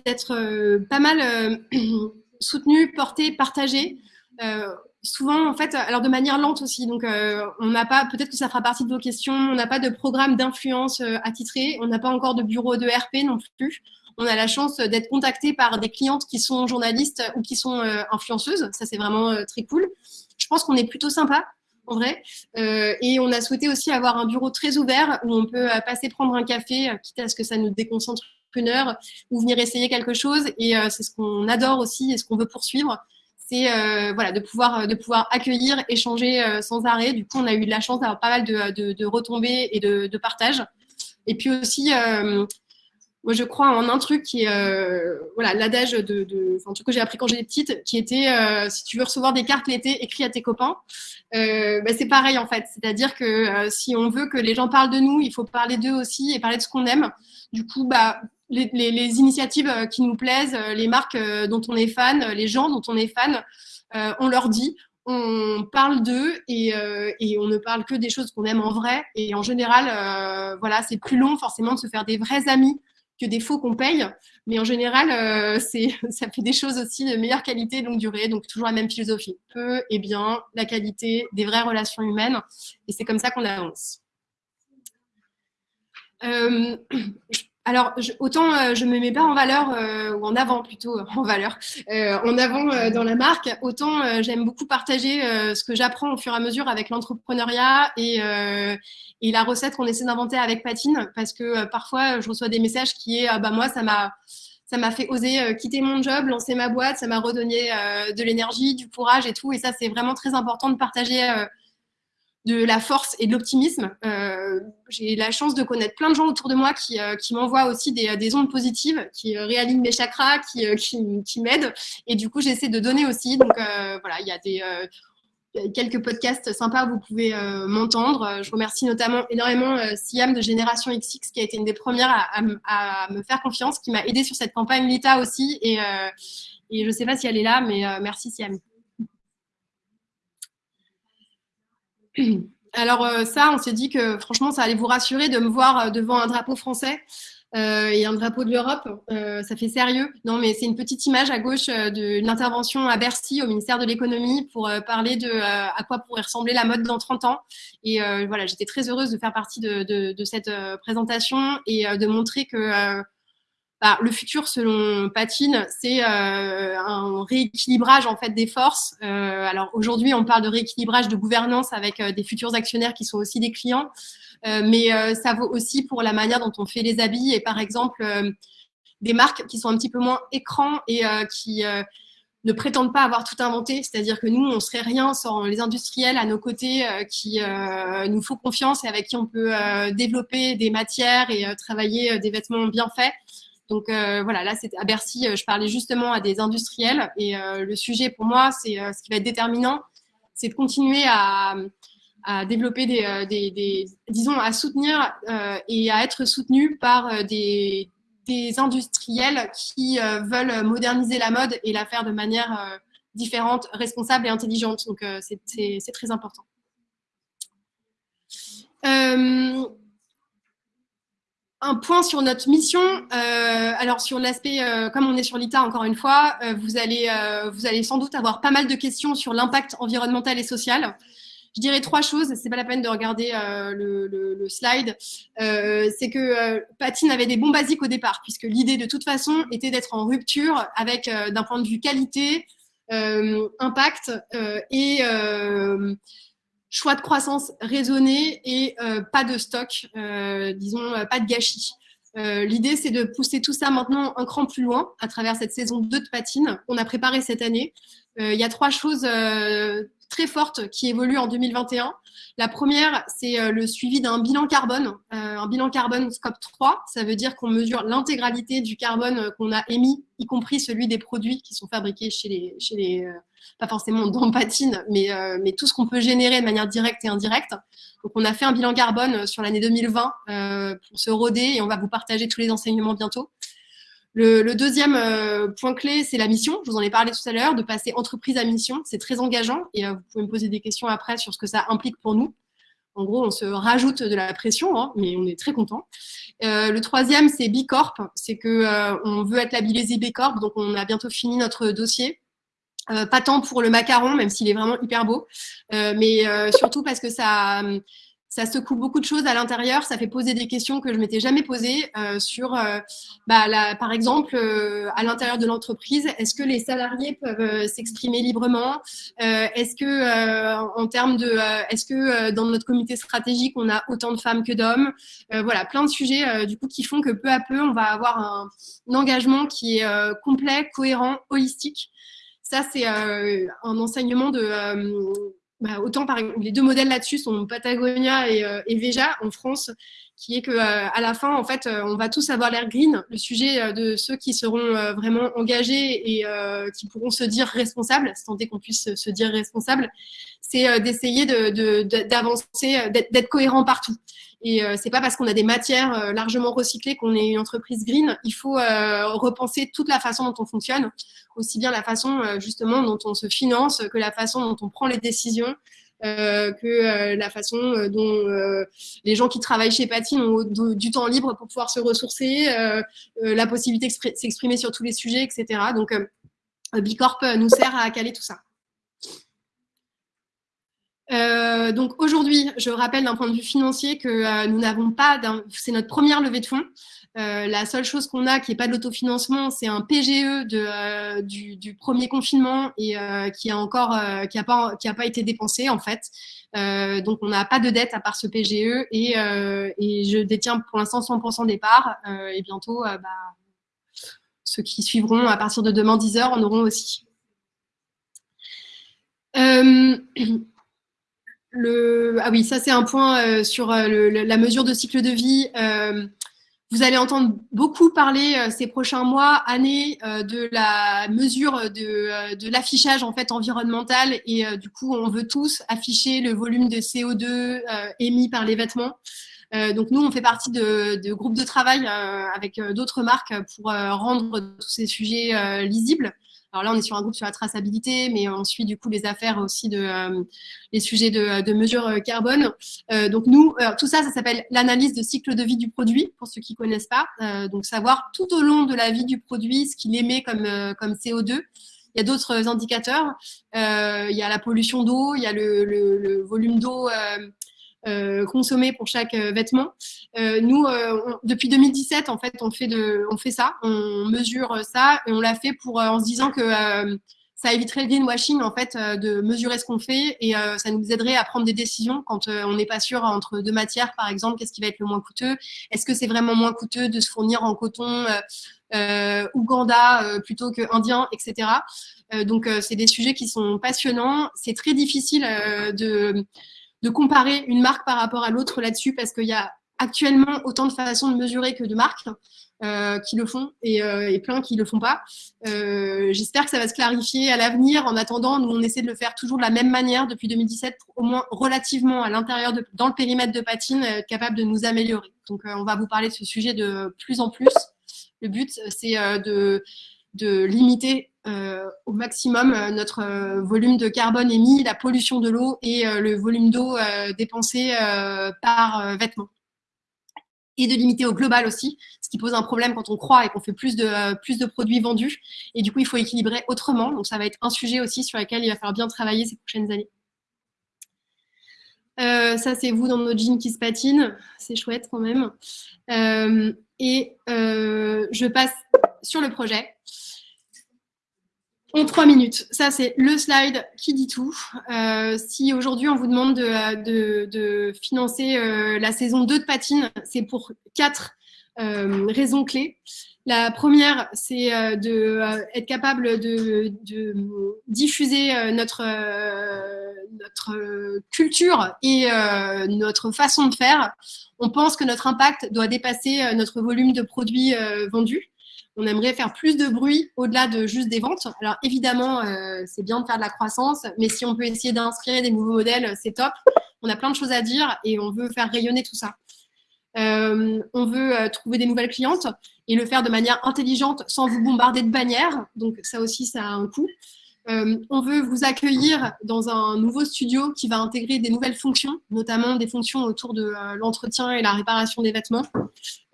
d'être pas mal (clears throat) soutenu, porté, partagé souvent, en fait, alors de manière lente aussi. Donc, euh, on n'a pas, peut-être que ça fera partie de vos questions, on n'a pas de programme d'influence euh, attitré, on n'a pas encore de bureau de RP non plus. On a la chance d'être contacté par des clientes qui sont journalistes ou qui sont euh, influenceuses. Ça, c'est vraiment très cool. Je pense qu'on est plutôt sympa, en vrai. et on a souhaité aussi avoir un bureau très ouvert où on peut passer prendre un café, quitte à ce que ça nous déconcentre une heure, ou venir essayer quelque chose. Et c'est ce qu'on adore aussi et ce qu'on veut poursuivre c'est euh, voilà, de, pouvoir, de pouvoir accueillir, échanger euh, sans arrêt. Du coup, on a eu de la chance d'avoir pas mal de, de, retombées et de, de partage. Et puis aussi, euh, moi, je crois en un truc qui est voilà, l'adage de, de que j'ai appris quand j'étais petite, qui était si tu veux recevoir des cartes l'été, écris à tes copains. Bah, c'est pareil en fait. C'est-à-dire que si on veut que les gens parlent de nous, il faut parler d'eux aussi et parler de ce qu'on aime. Du coup, bah, les, initiatives euh, qui nous plaisent, euh, les marques euh, dont on est fan, les gens dont on est fan, on leur dit, on parle d'eux et, on ne parle que des choses qu'on aime en vrai. Et en général, voilà, c'est plus long forcément de se faire des vrais amis que des faux qu'on paye. Mais en général, (laughs) ça fait des choses aussi de meilleure qualité, longue durée. Donc toujours la même philosophie. Peu et bien, la qualité, des vraies relations humaines. Et c'est comme ça qu'on avance. (clears throat) Alors, autant euh, je me mets pas en valeur, euh, ou en avant plutôt, en valeur, euh, en avant dans la marque, autant j'aime beaucoup partager ce que j'apprends au fur et à mesure avec l'entrepreneuriat et, et, la recette qu'on essaie d'inventer avec Patine, parce que parfois je reçois des messages qui est ah bah moi ça m'a ça m'a fait oser quitter mon job, lancer ma boîte, ça m'a redonné de l'énergie, du courage et tout, et ça c'est vraiment très important de partager de la force et de l'optimisme. Euh, j'ai la chance de connaître plein de gens autour de moi qui, euh, m'envoient aussi des, ondes positives, qui euh, réalignent mes chakras, qui, qui, m'aident. Et du coup, j'essaie de donner aussi. Donc voilà, il y a des quelques podcasts sympas, vous pouvez m'entendre. Je remercie notamment énormément Siam de Génération XX, qui a été une des premières à, me faire confiance, qui m'a aidé sur cette campagne Lita aussi. Et, et je ne sais pas si elle est là, mais merci Siam. (clears throat) Alors euh, ça, on s'est dit que franchement, ça allait vous rassurer de me voir euh, devant un drapeau français. euh, et un drapeau de l'Europe. Ça fait sérieux. Non, mais c'est une petite image à gauche euh, d'une intervention à Bercy au ministère de l'économie pour parler de à quoi pourrait ressembler la mode dans 30 ans. Et voilà, j'étais très heureuse de faire partie de, de, de cette présentation et de montrer que bah, le futur, selon Patine, c'est un rééquilibrage en fait des forces. alors aujourd'hui, on parle de rééquilibrage de gouvernance avec des futurs actionnaires qui sont aussi des clients. Euh, mais euh, ça vaut aussi pour la manière dont on fait les habits et par exemple euh, des marques qui sont un petit peu moins écran et qui ne prétendent pas avoir tout inventé, c'est-à-dire que nous, on serait rien sans les industriels à nos côtés qui nous font confiance et avec qui on peut développer des matières et travailler des vêtements bien faits. Donc voilà, là, c'est à Bercy, je parlais justement à des industriels et le sujet pour moi, c'est ce qui va être déterminant, c'est de continuer à, développer des, euh, disons, à soutenir euh, et à être soutenu par euh, des industriels qui veulent moderniser la mode et la faire de manière différente, responsable et intelligente. Donc, c'est très important. Un point sur notre mission. alors sur l'aspect, comme on est sur l'ITA encore une fois, vous, allez, vous allez sans doute avoir pas mal de questions sur l'impact environnemental et social. Je dirais trois choses, c'est pas la peine de regarder euh, le, slide. Euh, c'est que euh, Patine avait des bons basiques au départ, puisque l'idée de toute façon était d'être en rupture avec, d'un point de vue qualité, impact et choix de croissance raisonné et pas de stock, disons, pas de gâchis. L'idée, c'est de pousser tout ça maintenant un cran plus loin à travers cette saison 2 de patine qu'on a préparée cette année. Il y a trois choses très forte qui évolue en 2021. La première, c'est euh, le suivi d'un bilan carbone, euh, un bilan carbone scope 3. Ça veut dire qu'on mesure l'intégralité du carbone euh, qu'on a émis, y compris celui des produits qui sont fabriqués chez les, chez les pas forcément dans Patine, mais, mais tout ce qu'on peut générer de manière directe et indirecte. Donc, on a fait un bilan carbone sur l'année 2020 pour se roder et on va vous partager tous les enseignements bientôt. Le, deuxième euh, point clé, c'est la mission. Je vous en ai parlé tout à l'heure, de passer entreprise à mission. C'est très engageant et euh, vous pouvez me poser des questions après sur ce que ça implique pour nous. En gros, on se rajoute de la pression, hein, mais on est très content. Euh, le troisième, c'est B. C'est que on veut être labellisé B donc on a bientôt fini notre dossier. pas tant pour le macaron, même s'il est vraiment hyper beau, mais surtout parce que ça, ça secoue beaucoup de choses à l'intérieur, ça fait poser des questions que je m'étais jamais posées euh, sur, euh, bah, par exemple, euh, à l'intérieur de l'entreprise, est-ce que les salariés peuvent s'exprimer librement Est-ce que, en termes de, est-ce que dans notre comité stratégique, on a autant de femmes que d'hommes Voilà, plein de sujets du coup qui font que peu à peu, on va avoir un, un engagement qui est complet, cohérent, holistique. Ça, c'est un enseignement de bah, autant par les deux modèles là-dessus sont Patagonia et, euh, Veja en France, qui est que euh, à la fin, en fait, euh, on va tous avoir l'air green. Le sujet de ceux qui seront vraiment engagés et qui pourront se dire responsables, c'est tant qu'on puisse se dire responsable, c'est d'essayer d'avancer, d'être cohérent partout. Et euh, c'est pas parce qu'on a des matières euh, largement recyclées qu'on est une entreprise green. Il faut euh, repenser toute la façon dont on fonctionne, aussi bien la façon justement dont on se finance que la façon dont on prend les décisions. que la façon dont les gens qui travaillent chez Patine ont du temps libre pour pouvoir se ressourcer, la possibilité de s'exprimer sur tous les sujets, etc. Donc, Bicorp nous sert à caler tout ça. Euh, donc aujourd'hui, je rappelle d'un point de vue financier que euh, nous n'avons pas, c'est notre première levée de fonds. Euh, la seule chose qu'on a qui n'est pas de l'autofinancement, c'est un PGE du, premier confinement et qui a encore, qui a pas, été dépensé en fait. donc on n'a pas de dette à part ce PGE et, je détiens pour l'instant 100% des parts et bientôt, bah, ceux qui suivront à partir de demain 10h en auront aussi. (clears throat) ah oui, ça c'est un point euh, sur euh, la mesure de cycle de vie. Euh, vous allez entendre beaucoup parler ces prochains mois, années, de la mesure de, l'affichage en fait environnemental et du coup on veut tous afficher le volume de CO2 émis par les vêtements. donc nous, on fait partie de, de groupes de travail avec d'autres marques pour rendre tous ces sujets lisibles Alors là, on est sur un groupe sur la traçabilité, mais on suit du coup les affaires aussi de les sujets de, de mesure carbone. donc nous, tout ça, ça s'appelle l'analyse de cycle de vie du produit, pour ceux qui connaissent pas. donc savoir tout au long de la vie du produit ce qu'il émet comme, comme CO2. Il y a d'autres indicateurs. il y a la pollution d'eau, il y a le, le volume d'eau euh, consommer pour chaque euh, vêtement. Euh, nous, depuis 2017, en fait, on fait, de, on fait ça, on mesure ça et on l'a fait pour, en se disant que ça éviterait le greenwashing en fait de mesurer ce qu'on fait et ça nous aiderait à prendre des décisions quand on n'est pas sûr entre deux matières par exemple qu'est-ce qui va être le moins coûteux. Est-ce que c'est vraiment moins coûteux de se fournir en coton Ouganda plutôt que indien etc donc c'est des sujets qui sont passionnants. C'est très difficile de de comparer une marque par rapport à l'autre là-dessus parce qu'il y a actuellement autant de façons de mesurer que de marques euh, qui le font et, euh, plein qui le font pas. Euh, J'espère que ça va se clarifier à l'avenir. En attendant, nous, on essaie de le faire toujours de la même manière depuis 2017 pour au moins relativement à l'intérieur, dans le périmètre de patine, capable de nous améliorer. Donc, on va vous parler de ce sujet de plus en plus. Le but, c'est de, de limiter au maximum euh, notre euh, volume de carbone émis, la pollution de l'eau et le volume d'eau dépensé par vêtement. Et de limiter au global aussi, ce qui pose un problème quand on croit et qu'on fait plus de, plus de produits vendus. Et du coup, il faut équilibrer autrement. Donc, ça va être un sujet aussi sur lequel il va falloir bien travailler ces prochaines années. ça, c'est vous dans nos jeans qui se patinent. C'est chouette quand même. et je passe sur le projet en trois minutes. Ça, c'est le slide qui dit tout. Euh, si aujourd'hui, on vous demande de, financer euh, la saison 2 de Patine, c'est pour quatre euh, raisons clés. La première, c'est de être capable de, diffuser notre, notre culture et notre façon de faire. On pense que notre impact doit dépasser notre volume de produits vendus on aimerait faire plus de bruit au-delà de juste des ventes. Alors évidemment, euh, c'est bien de faire de la croissance, mais si on peut essayer d'inspirer des nouveaux modèles, c'est top. On a plein de choses à dire et on veut faire rayonner tout ça. Euh, on veut euh, trouver des nouvelles clientes et le faire de manière intelligente sans vous bombarder de bannières. Donc ça aussi, ça a un coût. Euh, on veut vous accueillir dans un nouveau studio qui va intégrer des nouvelles fonctions, notamment des fonctions autour de euh, l'entretien et la réparation des vêtements.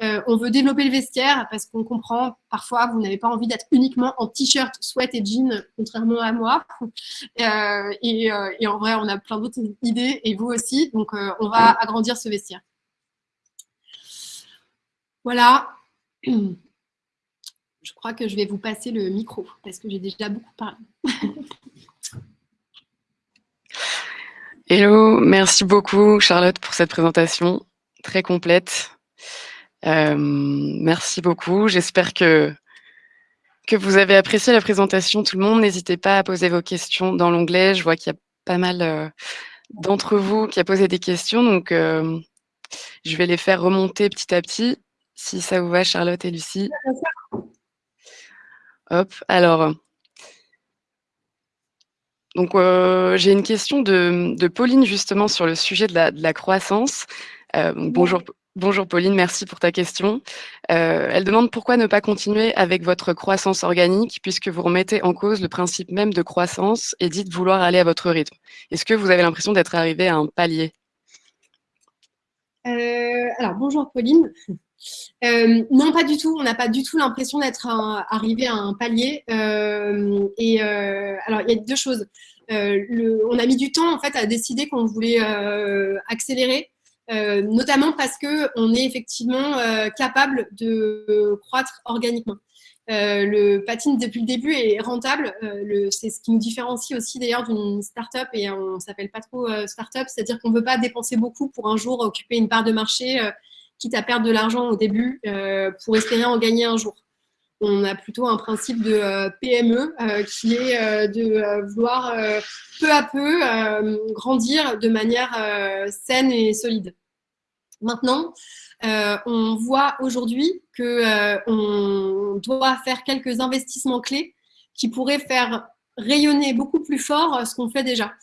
Euh, on veut développer le vestiaire parce qu'on comprend parfois vous n'avez pas envie d'être uniquement en t-shirt, sweat et jean, contrairement à moi. Et, et, en vrai, on a plein d'autres idées et vous aussi. Donc, on va agrandir ce vestiaire. Voilà. (clears throat) je crois que je vais vous passer le micro parce que j'ai déjà beaucoup parlé. Hello, merci beaucoup Charlotte pour cette présentation très complète. Euh, merci beaucoup. J'espère que, que vous avez apprécié la présentation. Tout le monde, n'hésitez pas à poser vos questions dans l'onglet. Je vois qu'il y a pas mal euh, d'entre vous qui a posé des questions, donc euh, je vais les faire remonter petit à petit, si ça vous va Charlotte et Lucie. Hop, alors. Donc, euh, j'ai une question de, Pauline justement sur le sujet de la, croissance. Euh, bonjour, bonjour Pauline, merci pour ta question. Euh, elle demande pourquoi ne pas continuer avec votre croissance organique puisque vous remettez en cause le principe même de croissance et dites vouloir aller à votre rythme. Est-ce que vous avez l'impression d'être arrivé à un palier? Alors, bonjour Pauline. Euh, non, pas du tout. On n'a pas du tout l'impression d'être arrivé à un palier. Euh, et euh, alors, il y a deux choses. on a mis du temps en fait à décider qu'on voulait accélérer, notamment parce que on est effectivement capable de croître organiquement. le patine depuis le début est rentable. c'est ce qui nous différencie aussi d'ailleurs d'une start-up et on s'appelle pas trop start-up, c'est-à-dire qu'on ne veut pas dépenser beaucoup pour un jour occuper une part de marché quitte à perdre de l'argent au début euh, pour espérer en gagner un jour. On a plutôt un principe de euh, PME euh, qui est de vouloir peu à peu grandir de manière saine et solide. Maintenant, on voit aujourd'hui qu'on doit faire quelques investissements clés qui pourraient faire rayonner beaucoup plus fort ce qu'on fait déjà.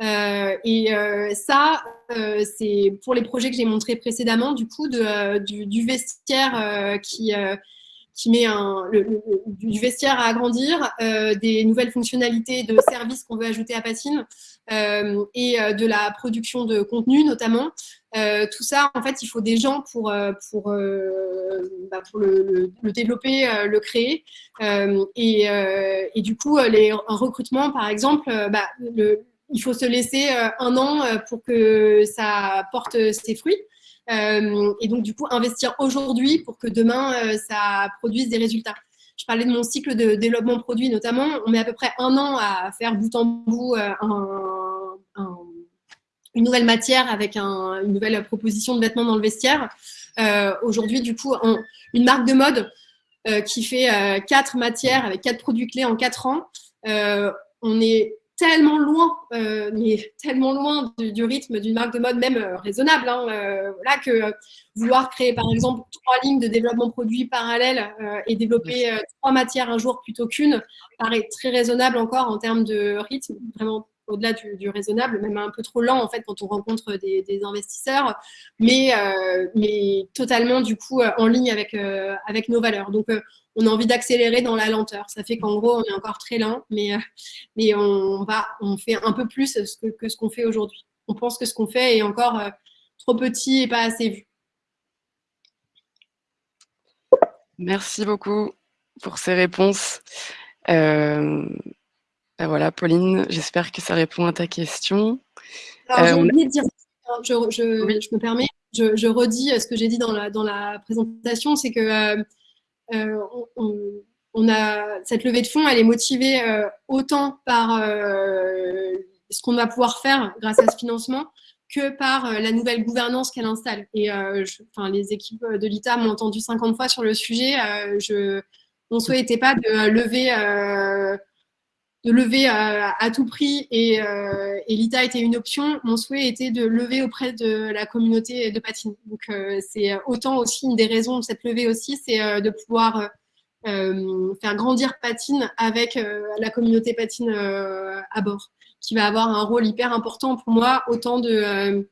Euh, et euh, ça, euh, c'est pour les projets que j'ai montrés précédemment, du coup, du, vestiaire qui, qui met un, du vestiaire à agrandir, des nouvelles fonctionnalités de services qu'on veut ajouter à Patine et de la production de contenu notamment. tout ça, en fait, il faut des gens pour, pour, bah, pour le, développer, le créer. Et, et, du coup, les, un recrutement, par exemple, bah, le, il faut se laisser euh, un an euh, pour que ça porte ses fruits. Euh, et donc, du coup, investir aujourd'hui pour que demain, ça produise des résultats. Je parlais de mon cycle de développement produit notamment. On met à peu près un an à faire bout en bout une nouvelle matière avec une nouvelle proposition de vêtements dans le vestiaire. Aujourd'hui, du coup, une marque de mode qui fait quatre matières avec quatre produits clés en quatre ans. on est tellement loin, euh, mais tellement loin du, rythme d'une marque de mode même euh, raisonnable. Hein, euh, voilà, que vouloir créer par exemple trois lignes de développement produit parallèles et développer trois matières un jour plutôt qu'une paraît très raisonnable encore en termes de rythme, vraiment au-delà du, raisonnable, même un peu trop lent en fait quand on rencontre des, investisseurs, mais, mais totalement du coup en ligne avec, avec nos valeurs. Donc on a envie d'accélérer dans la lenteur. Ça fait qu'en gros, on est encore très lent, mais, euh, mais on, va, on fait un peu plus que, ce qu'on fait aujourd'hui. On pense que ce qu'on fait est encore euh, trop petit et pas assez vu. Merci beaucoup pour ces réponses. Euh, ben voilà, Pauline, j'espère que ça répond à ta question. Alors, j'ai de dire, je, me permets, je, redis ce que j'ai dit dans la, dans la présentation, c'est que euh, on, a cette levée de fonds, elle est motivée euh, autant par euh, ce qu'on va pouvoir faire grâce à ce financement que par la nouvelle gouvernance qu'elle installe. Et enfin, les équipes de l'ITA m'ont entendu 50 fois sur le sujet. je, mon souhait n'était pas de lever, de lever à, tout prix et, et l'ITA était une option. Mon souhait était de lever auprès de la communauté de patine. Donc c'est autant aussi une des raisons de cette levée aussi, c'est de pouvoir euh, faire grandir Patine avec euh, la communauté Patine euh, à bord, qui va avoir un rôle hyper important pour moi, autant de,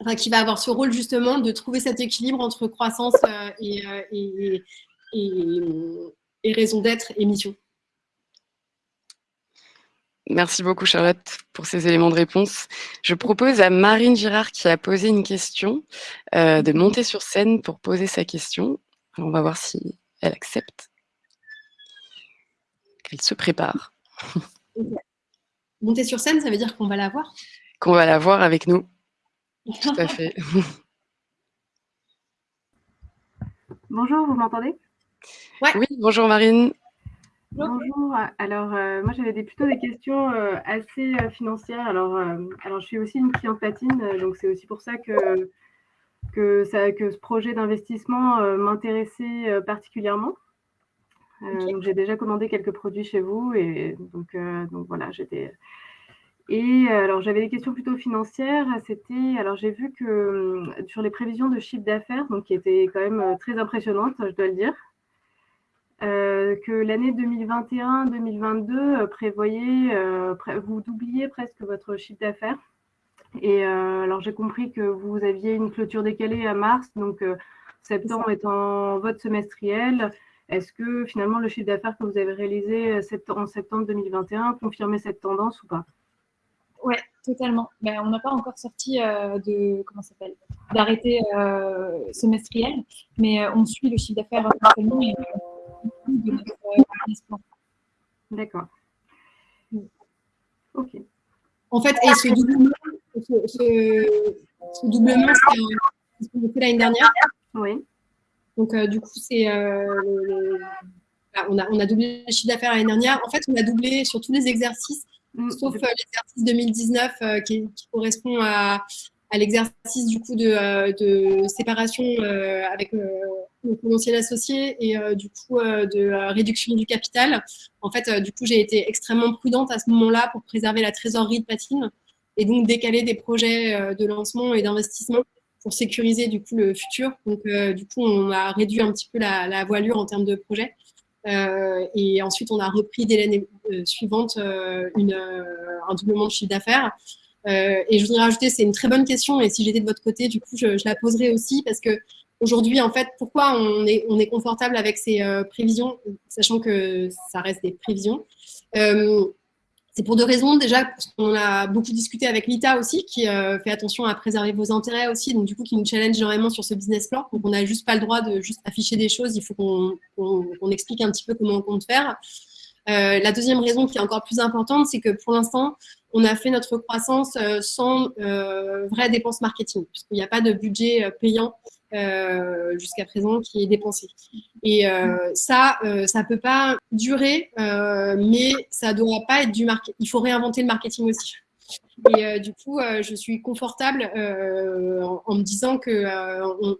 enfin, qui va avoir ce rôle justement de trouver cet équilibre entre croissance et, et, raison d'être et mission. Merci beaucoup Charlotte pour ces éléments de réponse. Je propose à Marine Girard qui a posé une question de monter sur scène pour poser sa question. On va voir si elle accepte. Elle se prépare. Monter sur scène, ça veut dire qu'on va la voir? Qu'on va la voir avec nous. Tout à fait. (laughs) Bonjour, vous m'entendez? Oui, bonjour Marine. Bonjour. Alors, euh, moi, j'avais plutôt des questions euh, assez euh, financières. Alors, alors, je suis aussi une cliente patine, donc c'est aussi pour ça que que, ça, que ce projet d'investissement m'intéressait particulièrement. J'ai déjà commandé quelques produits chez vous et donc, donc voilà, j'étais. Et alors j'avais des questions plutôt financières. C'était alors j'ai vu que sur les prévisions de chiffre d'affaires, donc qui étaient quand même très impressionnantes, je dois le dire, que l'année 2021-2022 prévoyait, vous doubliez presque votre chiffre d'affaires. Et euh, alors, j'ai compris que vous aviez une clôture décalée à mars, donc euh, septembre étant votre semestriel. Est-ce que finalement le chiffre d'affaires que vous avez réalisé euh, en septembre 2021 confirmait cette tendance ou pas? Oui, totalement. Ben, on n'a pas encore sorti de comment s'appelle? D'arrêté semestriel, mais on suit le chiffre d'affaires de notre D'accord. Ok. En fait, et ce doublement, ce, doublement, c'est ce qu'on a fait l'année dernière. Oui. Donc, euh, du coup, c'est euh, on, a, on a doublé le chiffre d'affaires l'année dernière. En fait, on a doublé sur tous les exercices, mm. sauf euh, l'exercice 2019 qui, correspond à, à l'exercice du coup de, de séparation avec mon potentiel associé et du coup de réduction du capital. En fait, du coup, j'ai été extrêmement prudente à ce moment-là pour préserver la trésorerie de Patine et donc décaler des projets euh, de lancement et d'investissement pour sécuriser du coup le futur. Donc euh, du coup, on a réduit un petit peu la, voilure en termes de projet. Euh, et ensuite, on a repris dès l'année suivante un doublement de chiffre d'affaires. Et je voudrais rajouter, c'est une très bonne question, et si j'étais de votre côté, du coup, je, la poserai aussi, parce que aujourd'hui, en fait, pourquoi on est, on confortable avec ces prévisions, sachant que ça reste des prévisions? C'est pour deux raisons. Déjà, qu'on a beaucoup discuté avec l'ITA aussi, qui euh, fait attention à préserver vos intérêts aussi, donc du coup, qui nous challenge énormément sur ce business plan. Donc, on n'a juste pas le droit de juste afficher des choses. Il faut qu'on explique un petit peu comment on compte faire. Euh, la deuxième raison qui est encore plus importante, c'est que pour l'instant, on a fait notre croissance euh, sans euh, vraie dépense marketing, puisqu'il n'y a pas de budget payant jusqu'à présent qui est dépensé. Et ça, ça ne peut pas durer, mais ça ne doit pas être du marketing. Il faut réinventer le marketing aussi. Et du coup, je suis confortable en, me disant que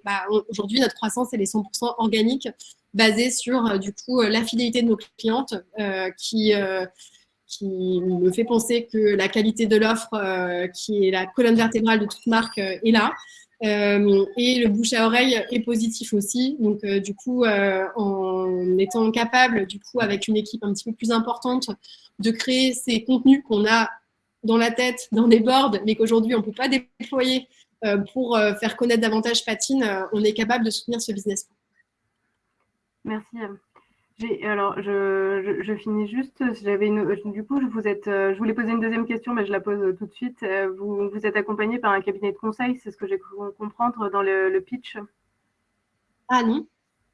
bah, aujourd'hui, notre croissance, elle est 100% organique basé sur euh, du coup euh, la fidélité de nos clientes euh, qui qui me fait penser que la qualité de l'offre, qui est la colonne vertébrale de toute marque, est là. et le bouche à oreille est positif aussi. Donc, du coup, en étant capable, du coup, avec une équipe un petit peu plus importante, de créer ces contenus qu'on a dans la tête, dans des boards, mais qu'aujourd'hui, on ne peut pas déployer pour faire connaître davantage Patine, on est capable de soutenir ce business. Merci. Alors, je, je, finis juste. J'avais du coup, je vous êtes, je voulais poser une deuxième question, mais je la pose tout de suite. Vous, vous êtes accompagné par un cabinet de conseil, c'est ce que j'ai cru comprendre dans le, pitch. Ah non.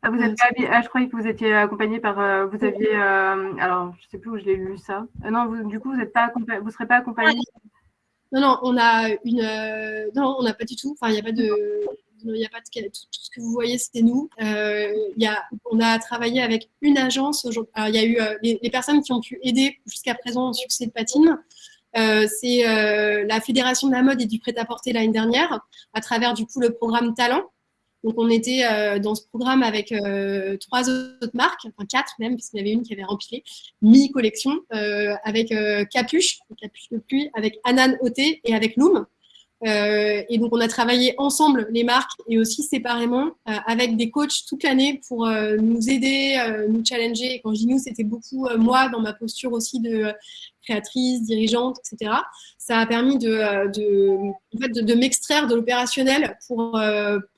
Ah, vous êtes ah, je croyais que vous étiez accompagné par. Euh, vous aviez. Euh, alors, je ne sais plus où je l'ai lu ça. Euh, non, du coup, vous ne vous serez pas accompagné. Non, non, on a une. non, on n'a pas du tout. Enfin, il n'y a pas de il n'y a pas tout, ce que vous voyez, c'est nous. Euh, y a, on a travaillé avec une agence. il y a eu euh, les, personnes qui ont pu aider jusqu'à présent au succès de Patine. Euh, c'est euh, la Fédération de la mode et du prêt-à-porter l'année dernière, à travers du coup le programme Talent. Donc on était dans ce programme avec trois autres marques, enfin quatre même, puisqu'il y avait une qui avait rempli mi-collection, avec Capuche, Capuche de pluie, avec Anan Oté et avec Loom. Euh, et donc, on a travaillé ensemble, les marques, et aussi séparément, euh, avec des coachs toute l'année pour euh, nous aider, nous challenger. Et quand je dis nous, c'était beaucoup moi, dans ma posture aussi de créatrice, dirigeante, etc. Ça a permis de, de, de m'extraire de l'opérationnel pour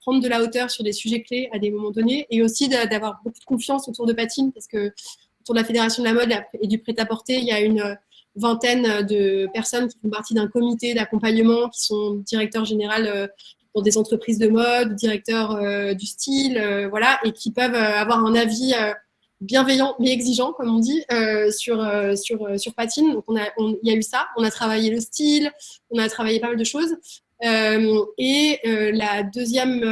prendre de la hauteur sur des sujets clés à des moments donnés, et aussi d'avoir beaucoup de confiance autour de Patine, parce que autour de la Fédération de la mode et du prêt-à-porter, il y a une vingtaine de personnes qui font partie d'un comité d'accompagnement, qui sont directeurs généraux euh, dans des entreprises de mode, directeurs euh, du style, euh, voilà, et qui peuvent avoir un avis bienveillant mais exigeant, comme on dit, sur, sur, sur Patine. Donc, on a, il y a eu ça. On a travaillé le style, on a travaillé pas mal de choses. et la deuxième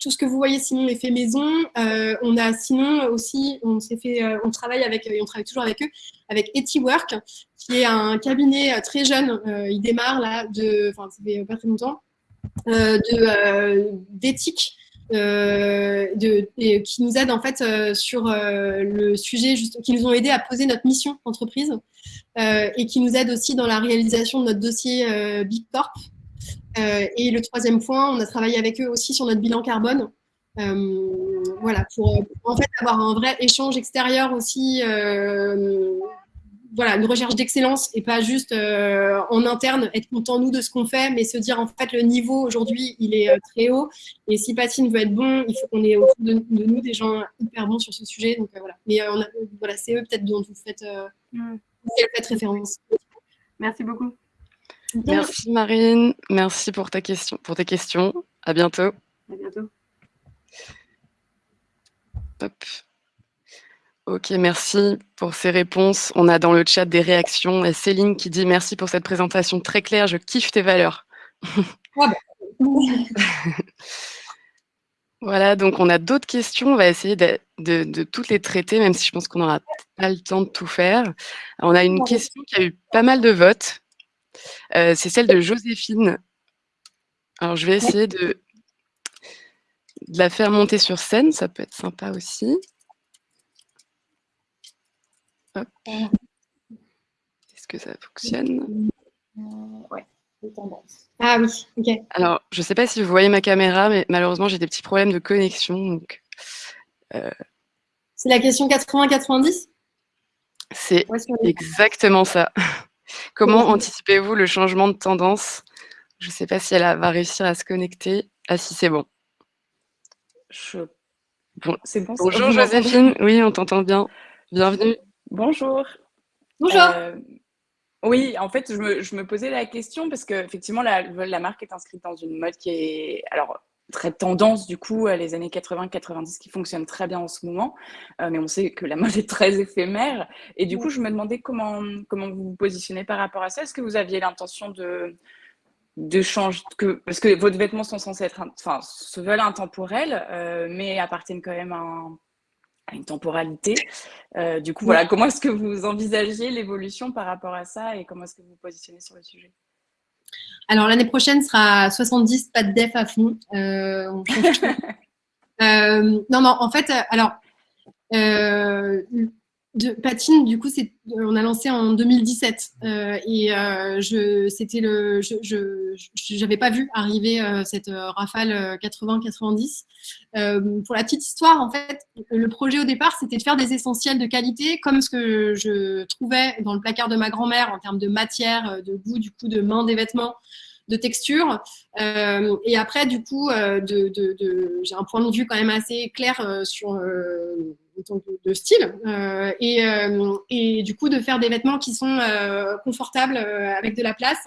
tout ce que vous voyez sinon est fait maison. Euh, on a sinon aussi, on s'est fait, euh, on travaille avec, et on travaille toujours avec eux, avec Etiwork, qui est un cabinet euh, très jeune. il démarre là, de, enfin ça fait pas très longtemps, d'éthique. de, qui nous aide en fait sur le sujet, juste, qui nous ont aidé à poser notre mission d'entreprise et qui nous aide aussi dans la réalisation de notre dossier Big Corp. Euh, et le troisième point, on a travaillé avec eux aussi sur notre bilan carbone. Euh, voilà, pour, en fait avoir un vrai échange extérieur aussi, euh, voilà, une recherche d'excellence et pas juste en interne être content nous de ce qu'on fait, mais se dire en fait le niveau aujourd'hui il est très haut et si Patine veut être bon, il faut qu'on ait autour de, nous des gens hyper bons sur ce sujet. Donc voilà, mais voilà, c'est eux peut-être dont vous faites, mm. vous faites référence. Merci beaucoup. Merci Marine, merci pour, ta question, pour tes questions. À bientôt. À bientôt. Ok, merci pour ces réponses. On a dans le chat des réactions. Céline qui dit merci pour cette présentation très claire, je kiffe tes valeurs. Ah bah. (laughs) voilà, donc on a d'autres questions. On va essayer de, toutes les traiter, même si je pense qu'on n'aura pas le temps de tout faire. On a une question qui a eu pas mal de votes. Euh, c'est celle de Joséphine. Alors, je vais essayer de, la faire monter sur scène. Ça peut être sympa aussi. Est-ce que ça fonctionne? Ouais, Ah oui, ok. Alors, je ne sais pas si vous voyez ma caméra, mais malheureusement, j'ai des petits problèmes de connexion. Euh, c'est la question 80-90 C'est exactement ça. (laughs) Comment anticipez-vous le changement de tendance? Je ne sais pas si elle va réussir à se connecter. Ah si, c'est bon. C'est bon. Bonjour Joséphine, oui, on t'entend bien. Bienvenue. Bonjour. Bonjour. Euh, oui, en fait, je me, je me, posais la question parce qu'effectivement, la, la marque est inscrite dans une mode qui est alors très tendance du coup les années 80-90 qui fonctionne très bien en ce moment, euh, mais on sait que la mode est très éphémère. Et du coup, je me demandais comment, comment vous vous positionnez par rapport à ça. Est-ce que vous aviez l'intention de, de changer, que, parce que vos vêtements sont censés être, enfin, se veulent intemporels, euh, mais appartiennent quand même à, une temporalité. Euh, du coup, voilà, comment est-ce que vous envisagez l'évolution par rapport à ça et comment est-ce que vous vous positionnez sur le sujet? Alors, l'année prochaine sera 70, pas de def à fond. Euh, (laughs) non, non, en fait, alors, de patine, du coup, c'est, on a lancé en 2017 euh, et euh, je, c'était le, je, j'avais pas vu arriver euh, cette rafale 80-90. pour la petite histoire, en fait, le projet au départ, c'était de faire des essentiels de qualité, comme ce que je trouvais dans le placard de ma grand-mère en termes de matière, de goût, du coup, de main des vêtements de texture. et après, du coup, de, j'ai un point de vue quand même assez clair sur de, style euh, et, euh, et, du coup de faire des vêtements qui sont euh, confortables avec de la place.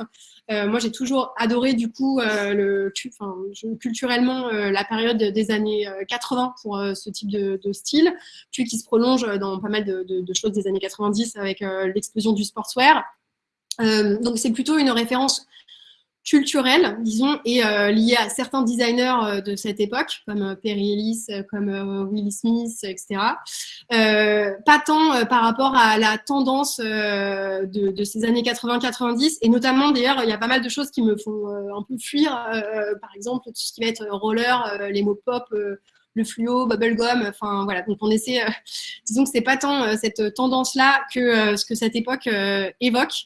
moi, j'ai toujours adoré du coup le, enfin, culturellement la période des années 80 pour ce type de, style, puis qui se prolonge dans pas mal de, choses des années 90 avec l'explosion du sportswear. donc c'est plutôt une référence culturelle, disons, et euh, liée à certains designers euh, de cette époque, comme euh, Perry Ellis, comme Willie Smith, etc. pas tant par rapport à la tendance de, ces années 80-90, et notamment, d'ailleurs, il y a pas mal de choses qui me font un peu fuir, par exemple, tout ce qui va être roller, les mots pop, le fluo, bubblegum, enfin voilà. Donc on essaie, (laughs) disons que c'est pas tant cette tendance-là que ce que cette époque évoque.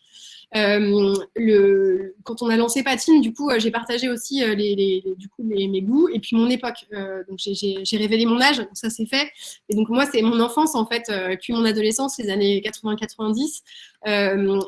Euh, quand on a lancé Patine, du coup, euh, j'ai partagé aussi euh, du coup, mes, goûts et puis mon époque. donc, j'ai révélé mon âge, ça c'est fait. Et donc, moi, c'est mon enfance, en fait, puis mon adolescence, les années 80-90.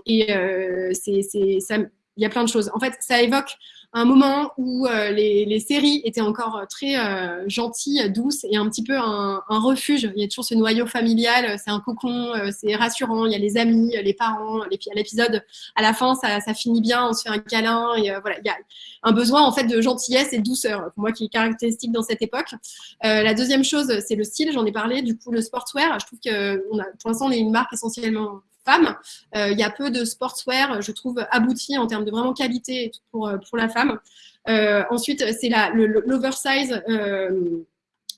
et c'est ça il y a plein de choses. En fait, ça évoque un moment où euh, les, séries étaient encore euh, très euh, gentilles, douces et un petit peu un, refuge. Il y a toujours ce noyau familial, c'est un cocon, c'est rassurant. Il y a les amis, les parents. à l'épisode, à la fin, ça, finit bien, on se fait un câlin. Et, voilà, il y a un besoin en fait de gentillesse et de douceur, pour moi qui est caractéristique dans cette époque. la deuxième chose, c'est le style. J'en ai parlé. Du coup, le sportswear. Je trouve que on a, pour l'instant, on est une marque essentiellement Euh, il y a peu de sportswear, je trouve, abouti en termes de vraiment qualité pour, euh, pour la femme. Euh, ensuite, c'est l'oversize.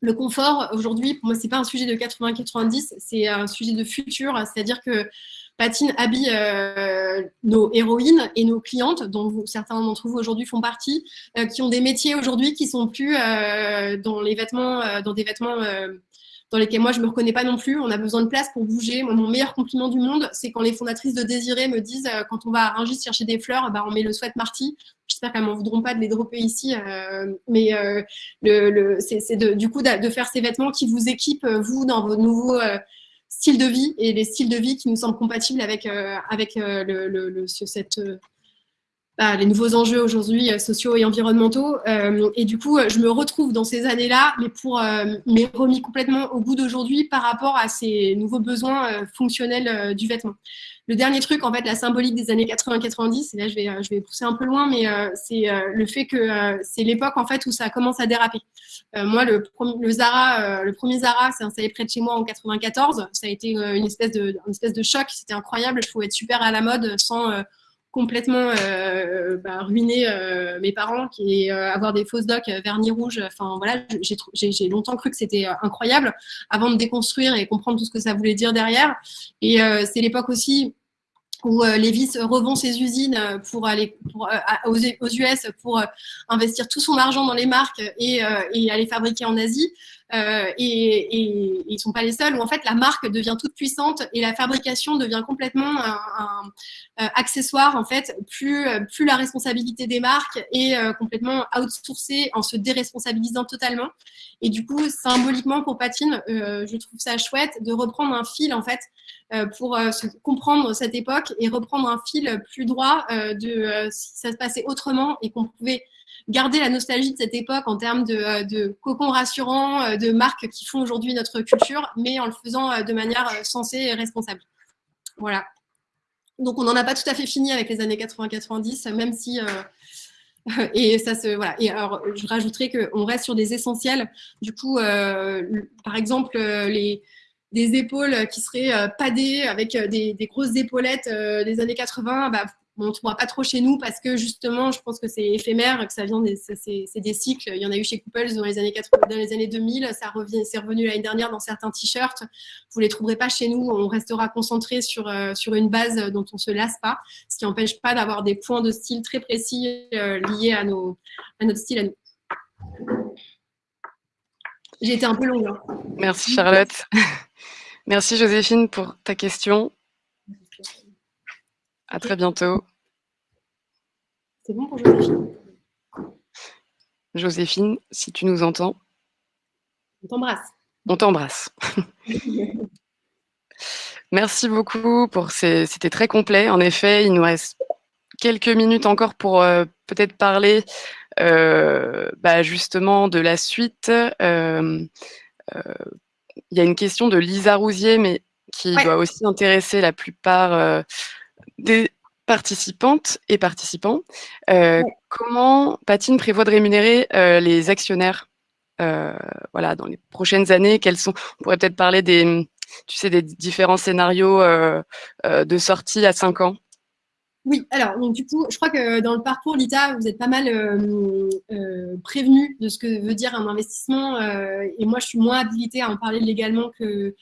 le confort, aujourd'hui, pour moi, c'est pas un sujet de 80-90, c'est un sujet de futur, c'est-à-dire que Patine habille nos héroïnes et nos clientes, dont certains d'entre vous aujourd'hui font partie, qui ont des métiers aujourd'hui qui sont plus dans les vêtements, dans des vêtements dans lesquels moi je me reconnais pas non plus. On a besoin de place pour bouger. mon meilleur compliment du monde, c'est quand les fondatrices de Désiré me disent euh, quand on va à Rungis chercher des fleurs, bah, on met le sweat Marty. J'espère qu'elles m'en voudront pas de les dropper ici, euh, mais euh, le, c'est du coup de, faire ces vêtements qui vous équipent vous dans vos nouveaux styles de vie et les styles de vie qui nous semblent compatibles avec avec le, cette bah, les nouveaux enjeux aujourd'hui euh, sociaux et environnementaux. Euh, et du coup, je me retrouve dans ces années-là, mais pour euh, mais remis complètement au goût d'aujourd'hui par rapport à ces nouveaux besoins fonctionnels du vêtement. Le dernier truc, en fait, la symbolique des années 80-90, et là je vais, je vais pousser un peu loin, mais c'est le fait que c'est l'époque en fait où ça commence à déraper. moi, le, le Zara, le premier Zara, installé près de chez moi en 94. Ça a été une espèce de, une espèce de choc. C'était incroyable. Je pouvais être super à la mode sans complètement euh, bah, ruiné euh, mes parents, qui euh, avoir des fausses docs vernis rouge. Enfin voilà, j'ai longtemps cru que c'était incroyable avant de déconstruire et comprendre tout ce que ça voulait dire derrière. Et c'est l'époque aussi où Levis revend ses usines pour aller aux, US pour investir tout son argent dans les marques et, et aller fabriquer en Asie. Euh, et, ils sont pas les seuls, où en fait la marque devient toute puissante et la fabrication devient complètement un, euh, accessoire, en fait, plus, plus la responsabilité des marques est euh, complètement outsourcée en se déresponsabilisant totalement. Et du coup, symboliquement pour Patine, je trouve ça chouette de reprendre un fil, en fait, pour comprendre cette époque et reprendre un fil plus droit de si ça se passait autrement et qu'on pouvait garder la nostalgie de cette époque en termes de, de cocon rassurant, de marques qui font aujourd'hui notre culture, mais en le faisant de manière sensée et responsable. Voilà. Donc, on n'en a pas tout à fait fini avec les années 80-90, même si (laughs) et ça se voilà. Et alors, je rajouterais qu'on reste sur des essentiels. Du coup, euh, par exemple, euh, les des épaules qui seraient euh, padées avec des, grosses épaulettes des années 80, bah, on ne trouvera pas trop chez nous parce que justement, je pense que c'est éphémère, que ça vient des, c'est, des cycles. Il y en a eu chez Couples dans les années 80, dans les années 2000, ça revient, c'est revenu l'année dernière dans certains t-shirts. Vous les trouverez pas chez nous. On restera concentré sur euh, une base dont on se lasse pas, ce qui n'empêche pas d'avoir des points de style très précis euh, liés à nos à notre style. J'ai été un peu longue. Hein. Merci Charlotte. (laughs) Merci Joséphine pour ta question. À très bientôt. C'est bon pour Joséphine? Joséphine, si tu nous entends. On t'embrasse. On t'embrasse. (laughs) Merci beaucoup pour ces. C'était très complet. En effet, il nous reste quelques minutes encore pour euh, peut-être parler euh, bah, justement de la suite. Euh, il y a une question de Lisa Rousier, mais qui doit aussi intéresser la plupart des participantes et participants. Euh, comment Patine prévoit de rémunérer euh, les actionnaires euh, voilà, dans les prochaines années? Quels sont On pourrait peut-être parler des, tu sais, des différents scénarios de sortie à 5 ans? Oui, alors donc, du coup, je crois que dans le parcours Lita, vous êtes pas mal prévenu de ce que veut dire un investissement, et moi, je suis moins habilitée à en parler légalement que euh,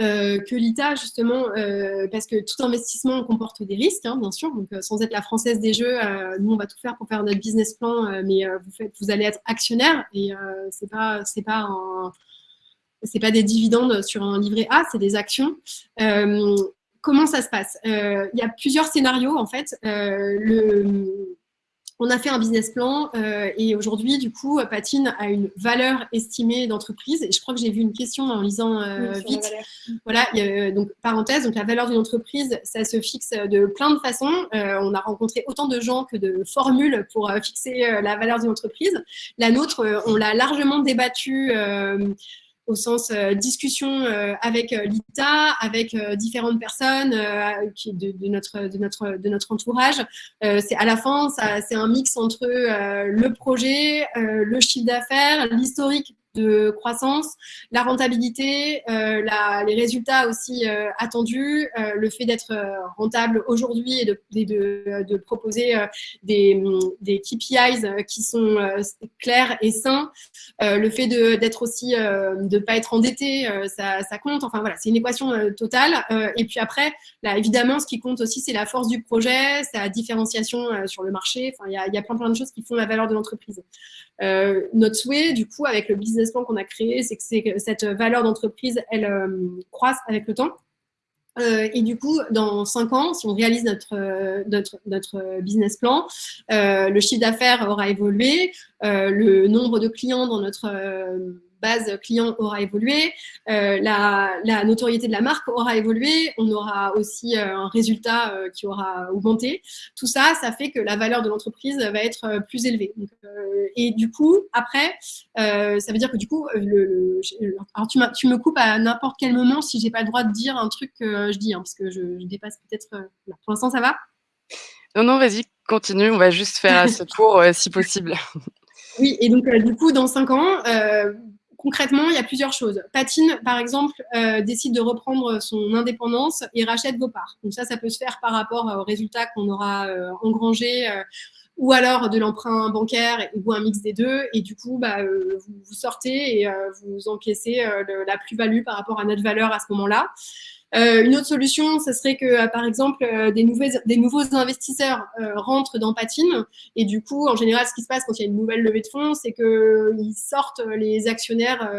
que l'ITA, justement, euh, parce que tout investissement comporte des risques, hein, bien sûr. Donc, euh, sans être la française des jeux, nous, on va tout faire pour faire notre business plan, mais vous, faites, vous allez être actionnaire et c'est pas, c'est pas des dividendes sur un livret A, c'est des actions. comment ça se passe? Il y a plusieurs scénarios, en fait. On a fait un business plan euh, et aujourd'hui, du coup, Patine a une valeur estimée d'entreprise. Et je crois que j'ai vu une question en lisant euh, vite. Voilà, euh, donc parenthèse, donc la valeur d'une entreprise, ça se fixe de plein de façons. on a rencontré autant de gens que de formules pour fixer la valeur d'une entreprise. La nôtre, on l'a largement débattue au sens euh, discussion euh, avec euh, l'ITA, avec différentes personnes de, notre, de, notre, de notre entourage. c'est à la fin, c'est un mix entre le projet, le chiffre d'affaires, l'historique de croissance, la rentabilité, euh, les résultats aussi euh, attendus, euh, le fait d'être rentable aujourd'hui et de, proposer des, des, KPIs qui sont clairs et sains, le fait d'être aussi, de ne pas être endetté, ça, compte. Enfin voilà, c'est une équation totale. et puis après, évidemment, ce qui compte aussi, c'est la force du projet, sa différenciation sur le marché. Enfin, il y a, y a plein, plein de choses qui font la valeur de l'entreprise. Notre souhait, du coup, avec le business plan qu'on a créé, c'est que, cette valeur d'entreprise, elle euh, croisse avec le temps. Euh, et du coup, dans cinq ans, si on réalise notre, euh, notre, notre business plan, le chiffre d'affaires aura évolué, le nombre de clients dans notre base client aura évolué, euh, la, notoriété de la marque aura évolué, on aura aussi euh, un résultat euh, qui aura augmenté. Tout ça, ça fait que la valeur de l'entreprise va être plus élevée. et du coup, après, ça veut dire que du coup, le, alors tu, tu, me coupes à n'importe quel moment si j'ai pas le droit de dire un truc que je dis, hein, parce que je, dépasse peut-être. pour l'instant, ça va? Non, non, vas-y, continue. On va juste faire ce tour si possible. Oui, et donc du coup, dans cinq ans, concrètement, il y a plusieurs choses. Patine, par exemple, euh, décide de reprendre son indépendance et rachète vos parts. Donc ça, ça peut se faire par rapport aux résultats qu'on aura euh, euh, ou alors de l'emprunt bancaire ou un mix des deux. Et du coup, bah, vous, sortez et vous encaissez la plus-value par rapport à notre valeur à ce moment-là. Euh, une autre solution, ce serait que, euh, par exemple, euh, des, nouveaux investisseurs rentrent dans Patine. Et du coup, en général, ce qui se passe quand il y a une nouvelle levée de fonds, c'est qu'ils sortent les actionnaires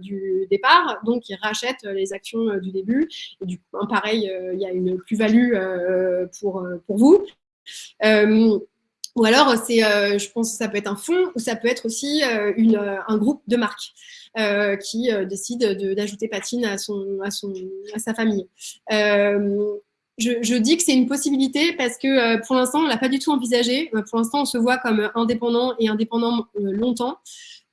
du départ, donc ils rachètent les actions du début. Et du coup, pareil, il y a une plus-value pour, vous. ou alors, c'est, je pense que ça peut être un fonds ou ça peut être aussi un groupe de marques. Euh, qui euh, décide d'ajouter Patine à, son, à, son, à sa famille. Euh, je, dis que c'est une possibilité parce que pour l'instant, on l'a pas du tout envisagé. pour l'instant, on se voit comme indépendant et indépendant longtemps.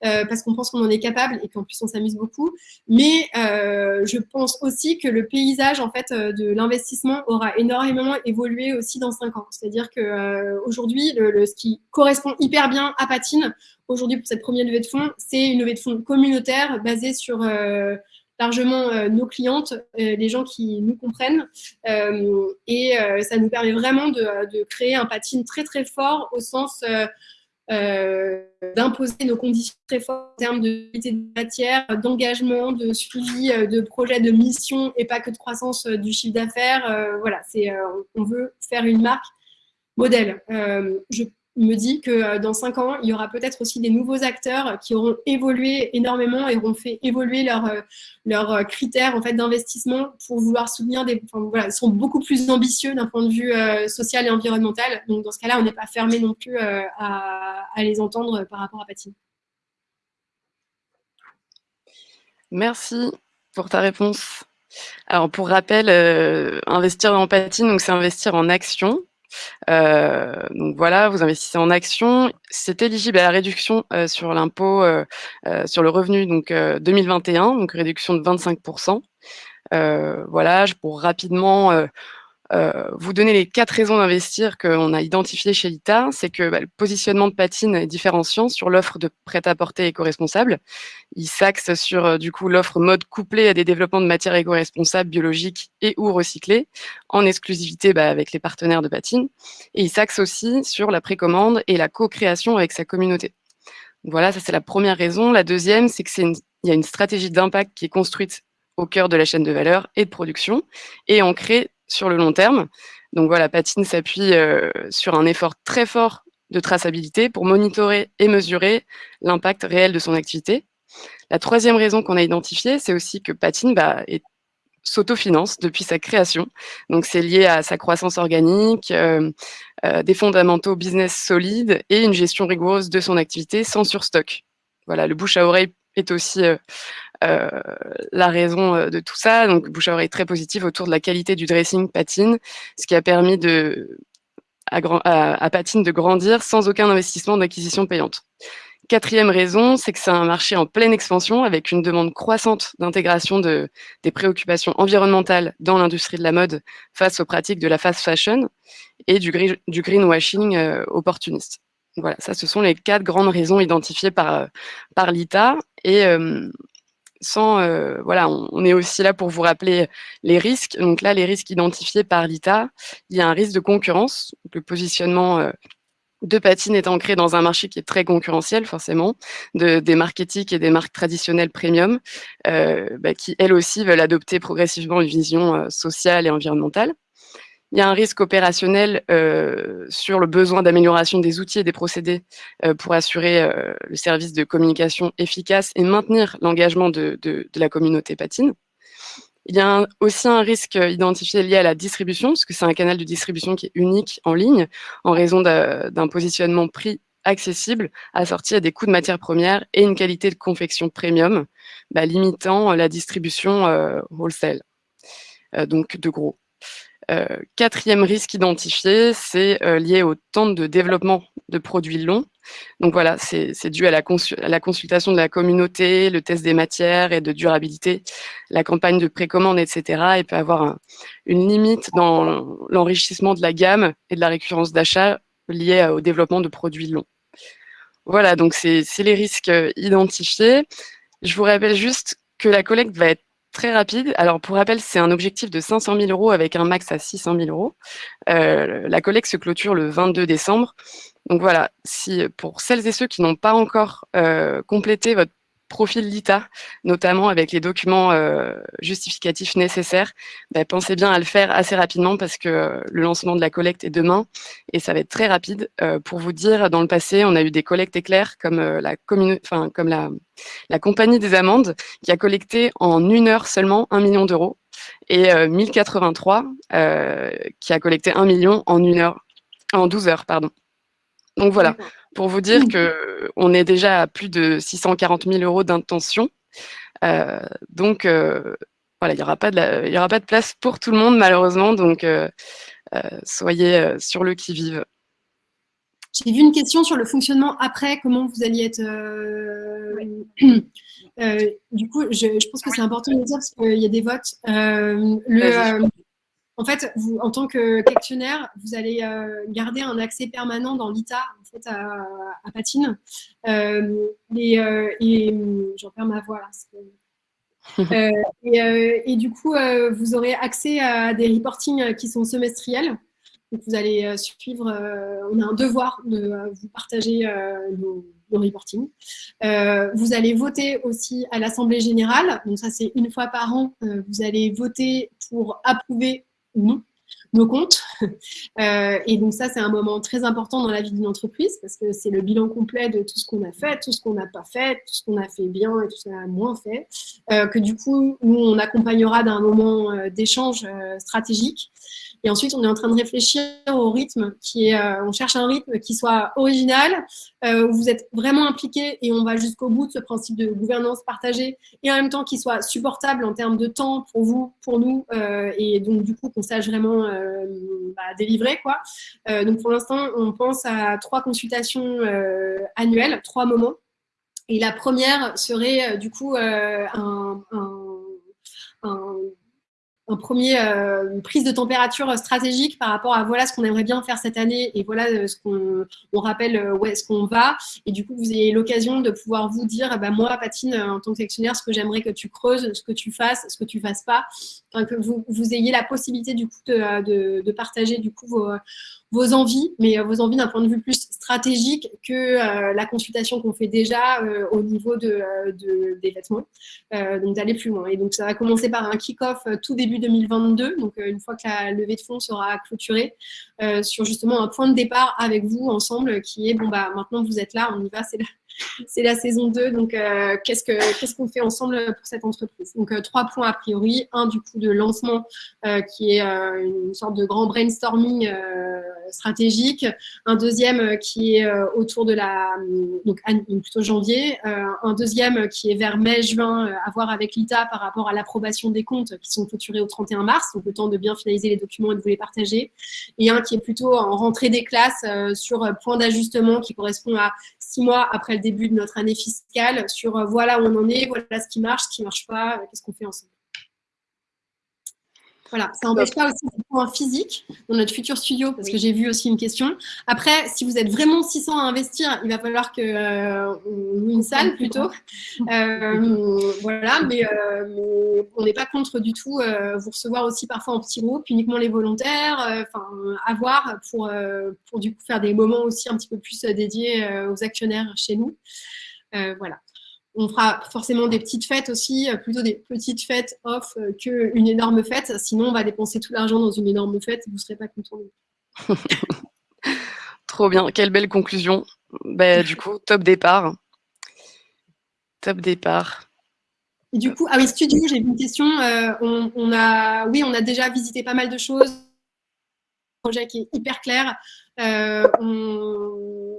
Parce qu'on pense qu'on en est capable et qu'en plus on s'amuse beaucoup. Mais je pense aussi que le paysage en fait de l'investissement aura énormément évolué aussi dans cinq ans. C'est-à-dire que aujourd'hui, le, ce qui correspond hyper bien à Patine aujourd'hui pour cette première levée de fonds, c'est une levée de fonds communautaire basée sur largement nos clientes, les gens qui nous comprennent. et ça nous permet vraiment de, créer un patine très très fort au sens euh, d'imposer nos conditions très fortes en termes de qualité de matière, d'engagement, de suivi euh, de projets, de mission et pas que de croissance euh, du chiffre d'affaires. voilà, on veut faire une marque modèle. je me dit que euh, dans cinq ans, il y aura peut-être aussi des nouveaux acteurs qui auront évolué énormément et auront fait évoluer leurs leur euh, critères en fait, d'investissement pour vouloir soutenir des... Enfin, voilà, ils sont beaucoup plus ambitieux d'un point de vue euh, social et environnemental. Donc, dans ce cas-là, on n'est pas fermé non plus à, les entendre par rapport à Patine. Merci pour ta réponse. Alors, pour rappel, investir dans Patine, c'est investir en action. Euh, donc voilà, vous investissez en actions. C'est éligible à la réduction euh, sur l'impôt euh, sur le revenu donc 2021, donc réduction de 25%. voilà, pour rapidement vous donner les quatre raisons d'investir qu'on a identifiées chez l'ITA, c'est que bah, le positionnement de Patine est différenciant sur l'offre de prêt-à-porter éco-responsable. Il s'axe sur euh, du coup l'offre mode couplée à des développements de matières éco-responsables, biologiques et ou recyclées, en exclusivité bah, avec les partenaires de Patine. Et il s'axe aussi sur la précommande et la co-création avec sa communauté. Voilà, ça c'est la première raison. La deuxième, c'est qu'il y a une stratégie d'impact qui est construite au cœur de la chaîne de valeur et de production et ancrée sur le long terme. Donc voilà, Patine s'appuie euh, sur un effort très fort de traçabilité pour monitorer et mesurer l'impact réel de son activité. La troisième raison qu'on a identifiée, c'est aussi que Patine bah, s'autofinance depuis sa création. Donc c'est lié à sa croissance organique, euh, euh, des fondamentaux business solides et une gestion rigoureuse de son activité sans surstock. Voilà, le bouche à oreille est aussi la raison euh, de tout ça. Donc, bouche à oreille très positive autour de la qualité du dressing patine, ce qui a permis de, à, Patine de grandir sans aucun investissement d'acquisition payante. Quatrième raison, c'est que c'est un marché en pleine expansion avec une demande croissante d'intégration de, des préoccupations environnementales dans l'industrie de la mode face aux pratiques de la fast fashion et du, greenwashing euh, opportuniste. Voilà, ça, ce sont les quatre grandes raisons identifiées par, par l'ITA. Et sans, euh, voilà, on, est aussi là pour vous rappeler les risques. Donc là, les risques identifiés par l'ITA, il y a un risque de concurrence. Le positionnement euh, de patine est ancré dans un marché qui est très concurrentiel, forcément, de, des marques éthiques et des marques traditionnelles premium, euh, bah, qui elles aussi veulent adopter progressivement une vision sociale et environnementale. Il y a un risque opérationnel euh, sur le besoin d'amélioration des outils et des procédés euh, pour assurer euh, le service de communication efficace et maintenir l'engagement de, la communauté patine. Il y a aussi un risque identifié lié à la distribution, parce que c'est un canal de distribution qui est unique en ligne, en raison d'un positionnement prix accessible, assorti à des coûts de matières premières et une qualité de confection premium, bah, limitant la distribution wholesale, donc de gros. Euh, quatrième risque identifié, c'est euh, lié au temps de développement de produits longs. Donc voilà, c'est dû à la, consultation de la communauté, le test des matières et de durabilité, la campagne de précommande, etc. Et peut avoir une limite dans l'enrichissement de la gamme et de la récurrence d'achat liée au développement de produits longs. Voilà, donc c'est les risques euh, identifiés. Je vous rappelle juste que la collecte va être très rapide. Alors, pour rappel, c'est un objectif de 500 000 euros avec un max à 600 000 euros. Euh, la collecte se clôture le 22 décembre. Donc voilà, si pour celles et ceux qui n'ont pas encore euh, complété votre profil l'ITA, notamment avec les documents euh, justificatifs nécessaires, bah, pensez bien à le faire assez rapidement parce que euh, le lancement de la collecte est demain et ça va être très rapide. Euh, pour vous dire, dans le passé, on a eu des collectes éclairs comme, la, comme la, la compagnie des amendes qui a collecté en une heure seulement un million d'euros et 1083 qui a collecté un million en une heure, en 12 heures, pardon. Donc voilà, pour vous dire qu'on est déjà à plus de 640 000 euros d'intention. Euh, donc, euh, voilà, il n'y aura, pas de y aura pas de place pour tout le monde, malheureusement. Donc, soyez sur le qui-vive. J'ai vu une question sur le fonctionnement après, comment vous alliez être. (clears throat) du coup, je, pense que c'est important de dire parce qu'il y a des votes. le, en fait, vous, en tant que questionnaire, vous allez euh, garder un accès permanent dans l'ITA en fait, à, Patine. Euh, euh, et, j'en perds ma voix là. (laughs) et, du coup, vous aurez accès à des reportings qui sont semestriels. Donc, vous allez suivre, on a un devoir de vous partager nos, nos, reportings. vous allez voter aussi à l'Assemblée Générale. Donc, ça, c'est une fois par an. vous allez voter pour approuver non nos comptes. Euh, et donc ça, c'est un moment très important dans la vie d'une entreprise parce que c'est le bilan complet de tout ce qu'on a fait, tout ce qu'on n'a pas fait, tout ce qu'on a fait bien et tout ce qu'on a moins fait. Euh, que du coup, nous, on accompagnera d'un moment euh, d'échange stratégique. Et ensuite, on est en train de réfléchir au rythme qui est, euh, on cherche un rythme qui soit original, euh, où vous êtes vraiment impliqué et on va jusqu'au bout de ce principe de gouvernance partagée et en même temps qui soit supportable en termes de temps pour vous, pour nous euh, et donc du coup qu'on sache vraiment bah, délivrer quoi. donc pour l'instant, on pense à trois consultations annuelles, trois moments. Et la première serait du coup un, premier euh, prise de température stratégique par rapport à voilà ce qu'on aimerait bien faire cette année et voilà euh, ce qu'on on rappelle euh, où est-ce qu'on va. Et du coup vous ayez l'occasion de pouvoir vous dire bah, moi Patine en tant que sélectionnaire ce que j'aimerais que tu creuses ce que tu fasses ce que tu fasses pas. Que vous, vous ayez la possibilité du coup de, de, de partager du coup vos vos envies, mais euh, vos envies d'un point de vue plus stratégique que euh, la consultation qu'on fait déjà euh, au niveau de, des vêtements, donc d'aller plus loin. Et donc ça va commencer par un kick-off tout début 2022, donc une fois que la levée de fonds sera clôturée, sur justement un point de départ avec vous ensemble qui est, bon bah maintenant vous êtes là, on y va, c'est là c'est la saison 2. Donc, euh, qu'est-ce qu'on fait ensemble pour cette entreprise? Donc, euh, trois points a priori. Un, du coup, de lancement euh, qui est une sorte de grand brainstorming stratégique. Un deuxième qui est autour de la, donc plutôt janvier. un deuxième qui est vers mai-juin, à voir avec l'ITA par rapport à l'approbation des comptes qui sont clôturés au 31 mars. Donc, le temps de bien finaliser les documents et de vous les partager. Et un qui est plutôt en rentrée des classes sur point d'ajustement qui correspond à six mois après le début de notre année fiscale sur euh, voilà où on en est, voilà ce qui marche, ce qui ne marche pas, euh, qu'est-ce qu'on fait ensemble. Voilà, ça n'empêche pas aussi des points physiques dans notre futur studio, parce que j'ai vu aussi une question. Après, si vous êtes vraiment 600 à investir, il va falloir qu'on euh, une salle plutôt. (laughs) Euh, voilà, mais, euh, on n'est pas contre du tout vous recevoir aussi parfois en petit groupe, uniquement les volontaires, enfin, avoir pour, pour du coup faire des moments aussi un petit peu plus dédiés aux actionnaires chez nous. voilà on fera forcément des petites fêtes aussi, euh, plutôt des petites fêtes off euh, qu'une énorme fête. Sinon, on va dépenser tout l'argent dans une énorme fête vous ne serez pas content. (laughs) Trop bien, quelle belle conclusion. Bah, du coup, top départ. Top départ. Et du coup, ah oui, studio, j'ai une question. Euh, on, a, oui, on a déjà visité pas mal de choses. Un projet qui est hyper clair. on,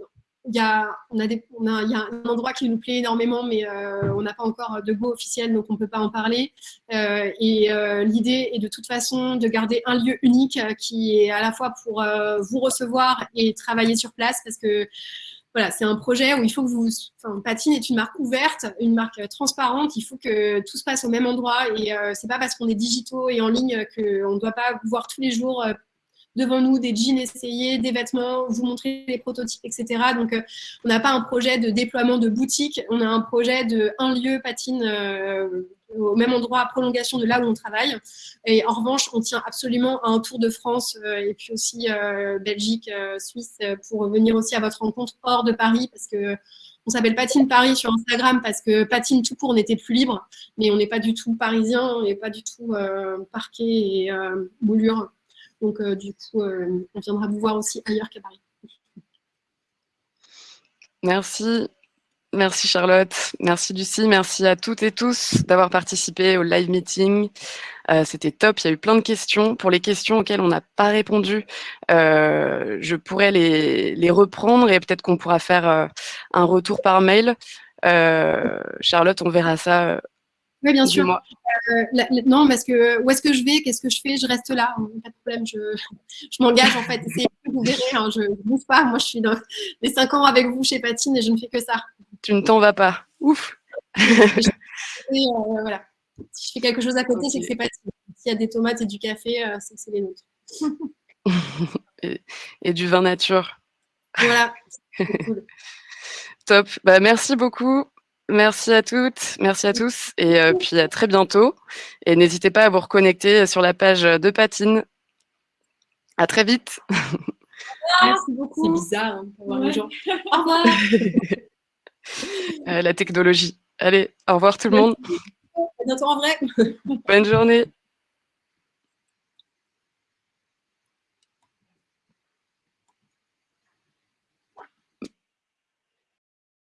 il y a, on a des, on a, il y a un endroit qui nous plaît énormément, mais euh, on n'a pas encore de go officiel, donc on ne peut pas en parler. Euh, et euh, l'idée est de toute façon de garder un lieu unique qui est à la fois pour vous recevoir et travailler sur place, parce que voilà, c'est un projet où il faut que vous. Enfin, Patine est une marque ouverte, une marque transparente. Il faut que tout se passe au même endroit. Et euh, c'est pas parce qu'on est digitaux et en ligne qu'on ne doit pas voir tous les jours devant nous des jeans essayés, des vêtements, vous montrer les prototypes, etc. Donc, euh, on n'a pas un projet de déploiement de boutique, on a un projet de un lieu patine euh, au même endroit, prolongation de là où on travaille. Et en revanche, on tient absolument à un tour de France euh, et puis aussi Belgique, Suisse, pour venir aussi à votre rencontre hors de Paris, parce que on s'appelle Patine Paris sur Instagram parce que patine tout court, on était plus libre, mais on n'est pas du tout parisien, on n'est pas du tout parquet et moulure. Donc, euh, du coup, euh, on viendra vous voir aussi ailleurs qu'à Paris. Merci. Merci Charlotte, merci Lucie, merci à toutes et tous d'avoir participé au live meeting. Euh, c'était top, il y a eu plein de questions. Pour les questions auxquelles on n'a pas répondu, je pourrais les, reprendre et peut-être qu'on pourra faire un retour par mail. Charlotte, on verra ça Oui, bien sûr. Euh, la- la- non, parce que où est-ce que je vais? Qu'est-ce que je fais? Je reste là. Pas de problème. Je, je m'engage en fait. Vous verrez. hein, je ne bouge pas. Moi, je suis dans les cinq ans avec vous chez Patine et je ne fais que ça. Tu ne t'en vas pas. Ouf. Et, euh, voilà. Si je fais quelque chose à côté, c'est que c'est Patine. S'il y a des tomates et du café, euh, c'est que c'est les nôtres. (laughs) Et du vin nature. Voilà. (laughs) Cool. Top. Bah, merci beaucoup. Merci à toutes, merci à tous, et euh, puis à très bientôt. Et n'hésitez pas à vous reconnecter sur la page de Patine. À très vite. Merci C'est beaucoup. bizarre hein, pour voir Ouais. les gens. Au revoir. (laughs) Euh, la technologie. Allez, au revoir tout le monde. À bientôt en vrai. Bonne journée.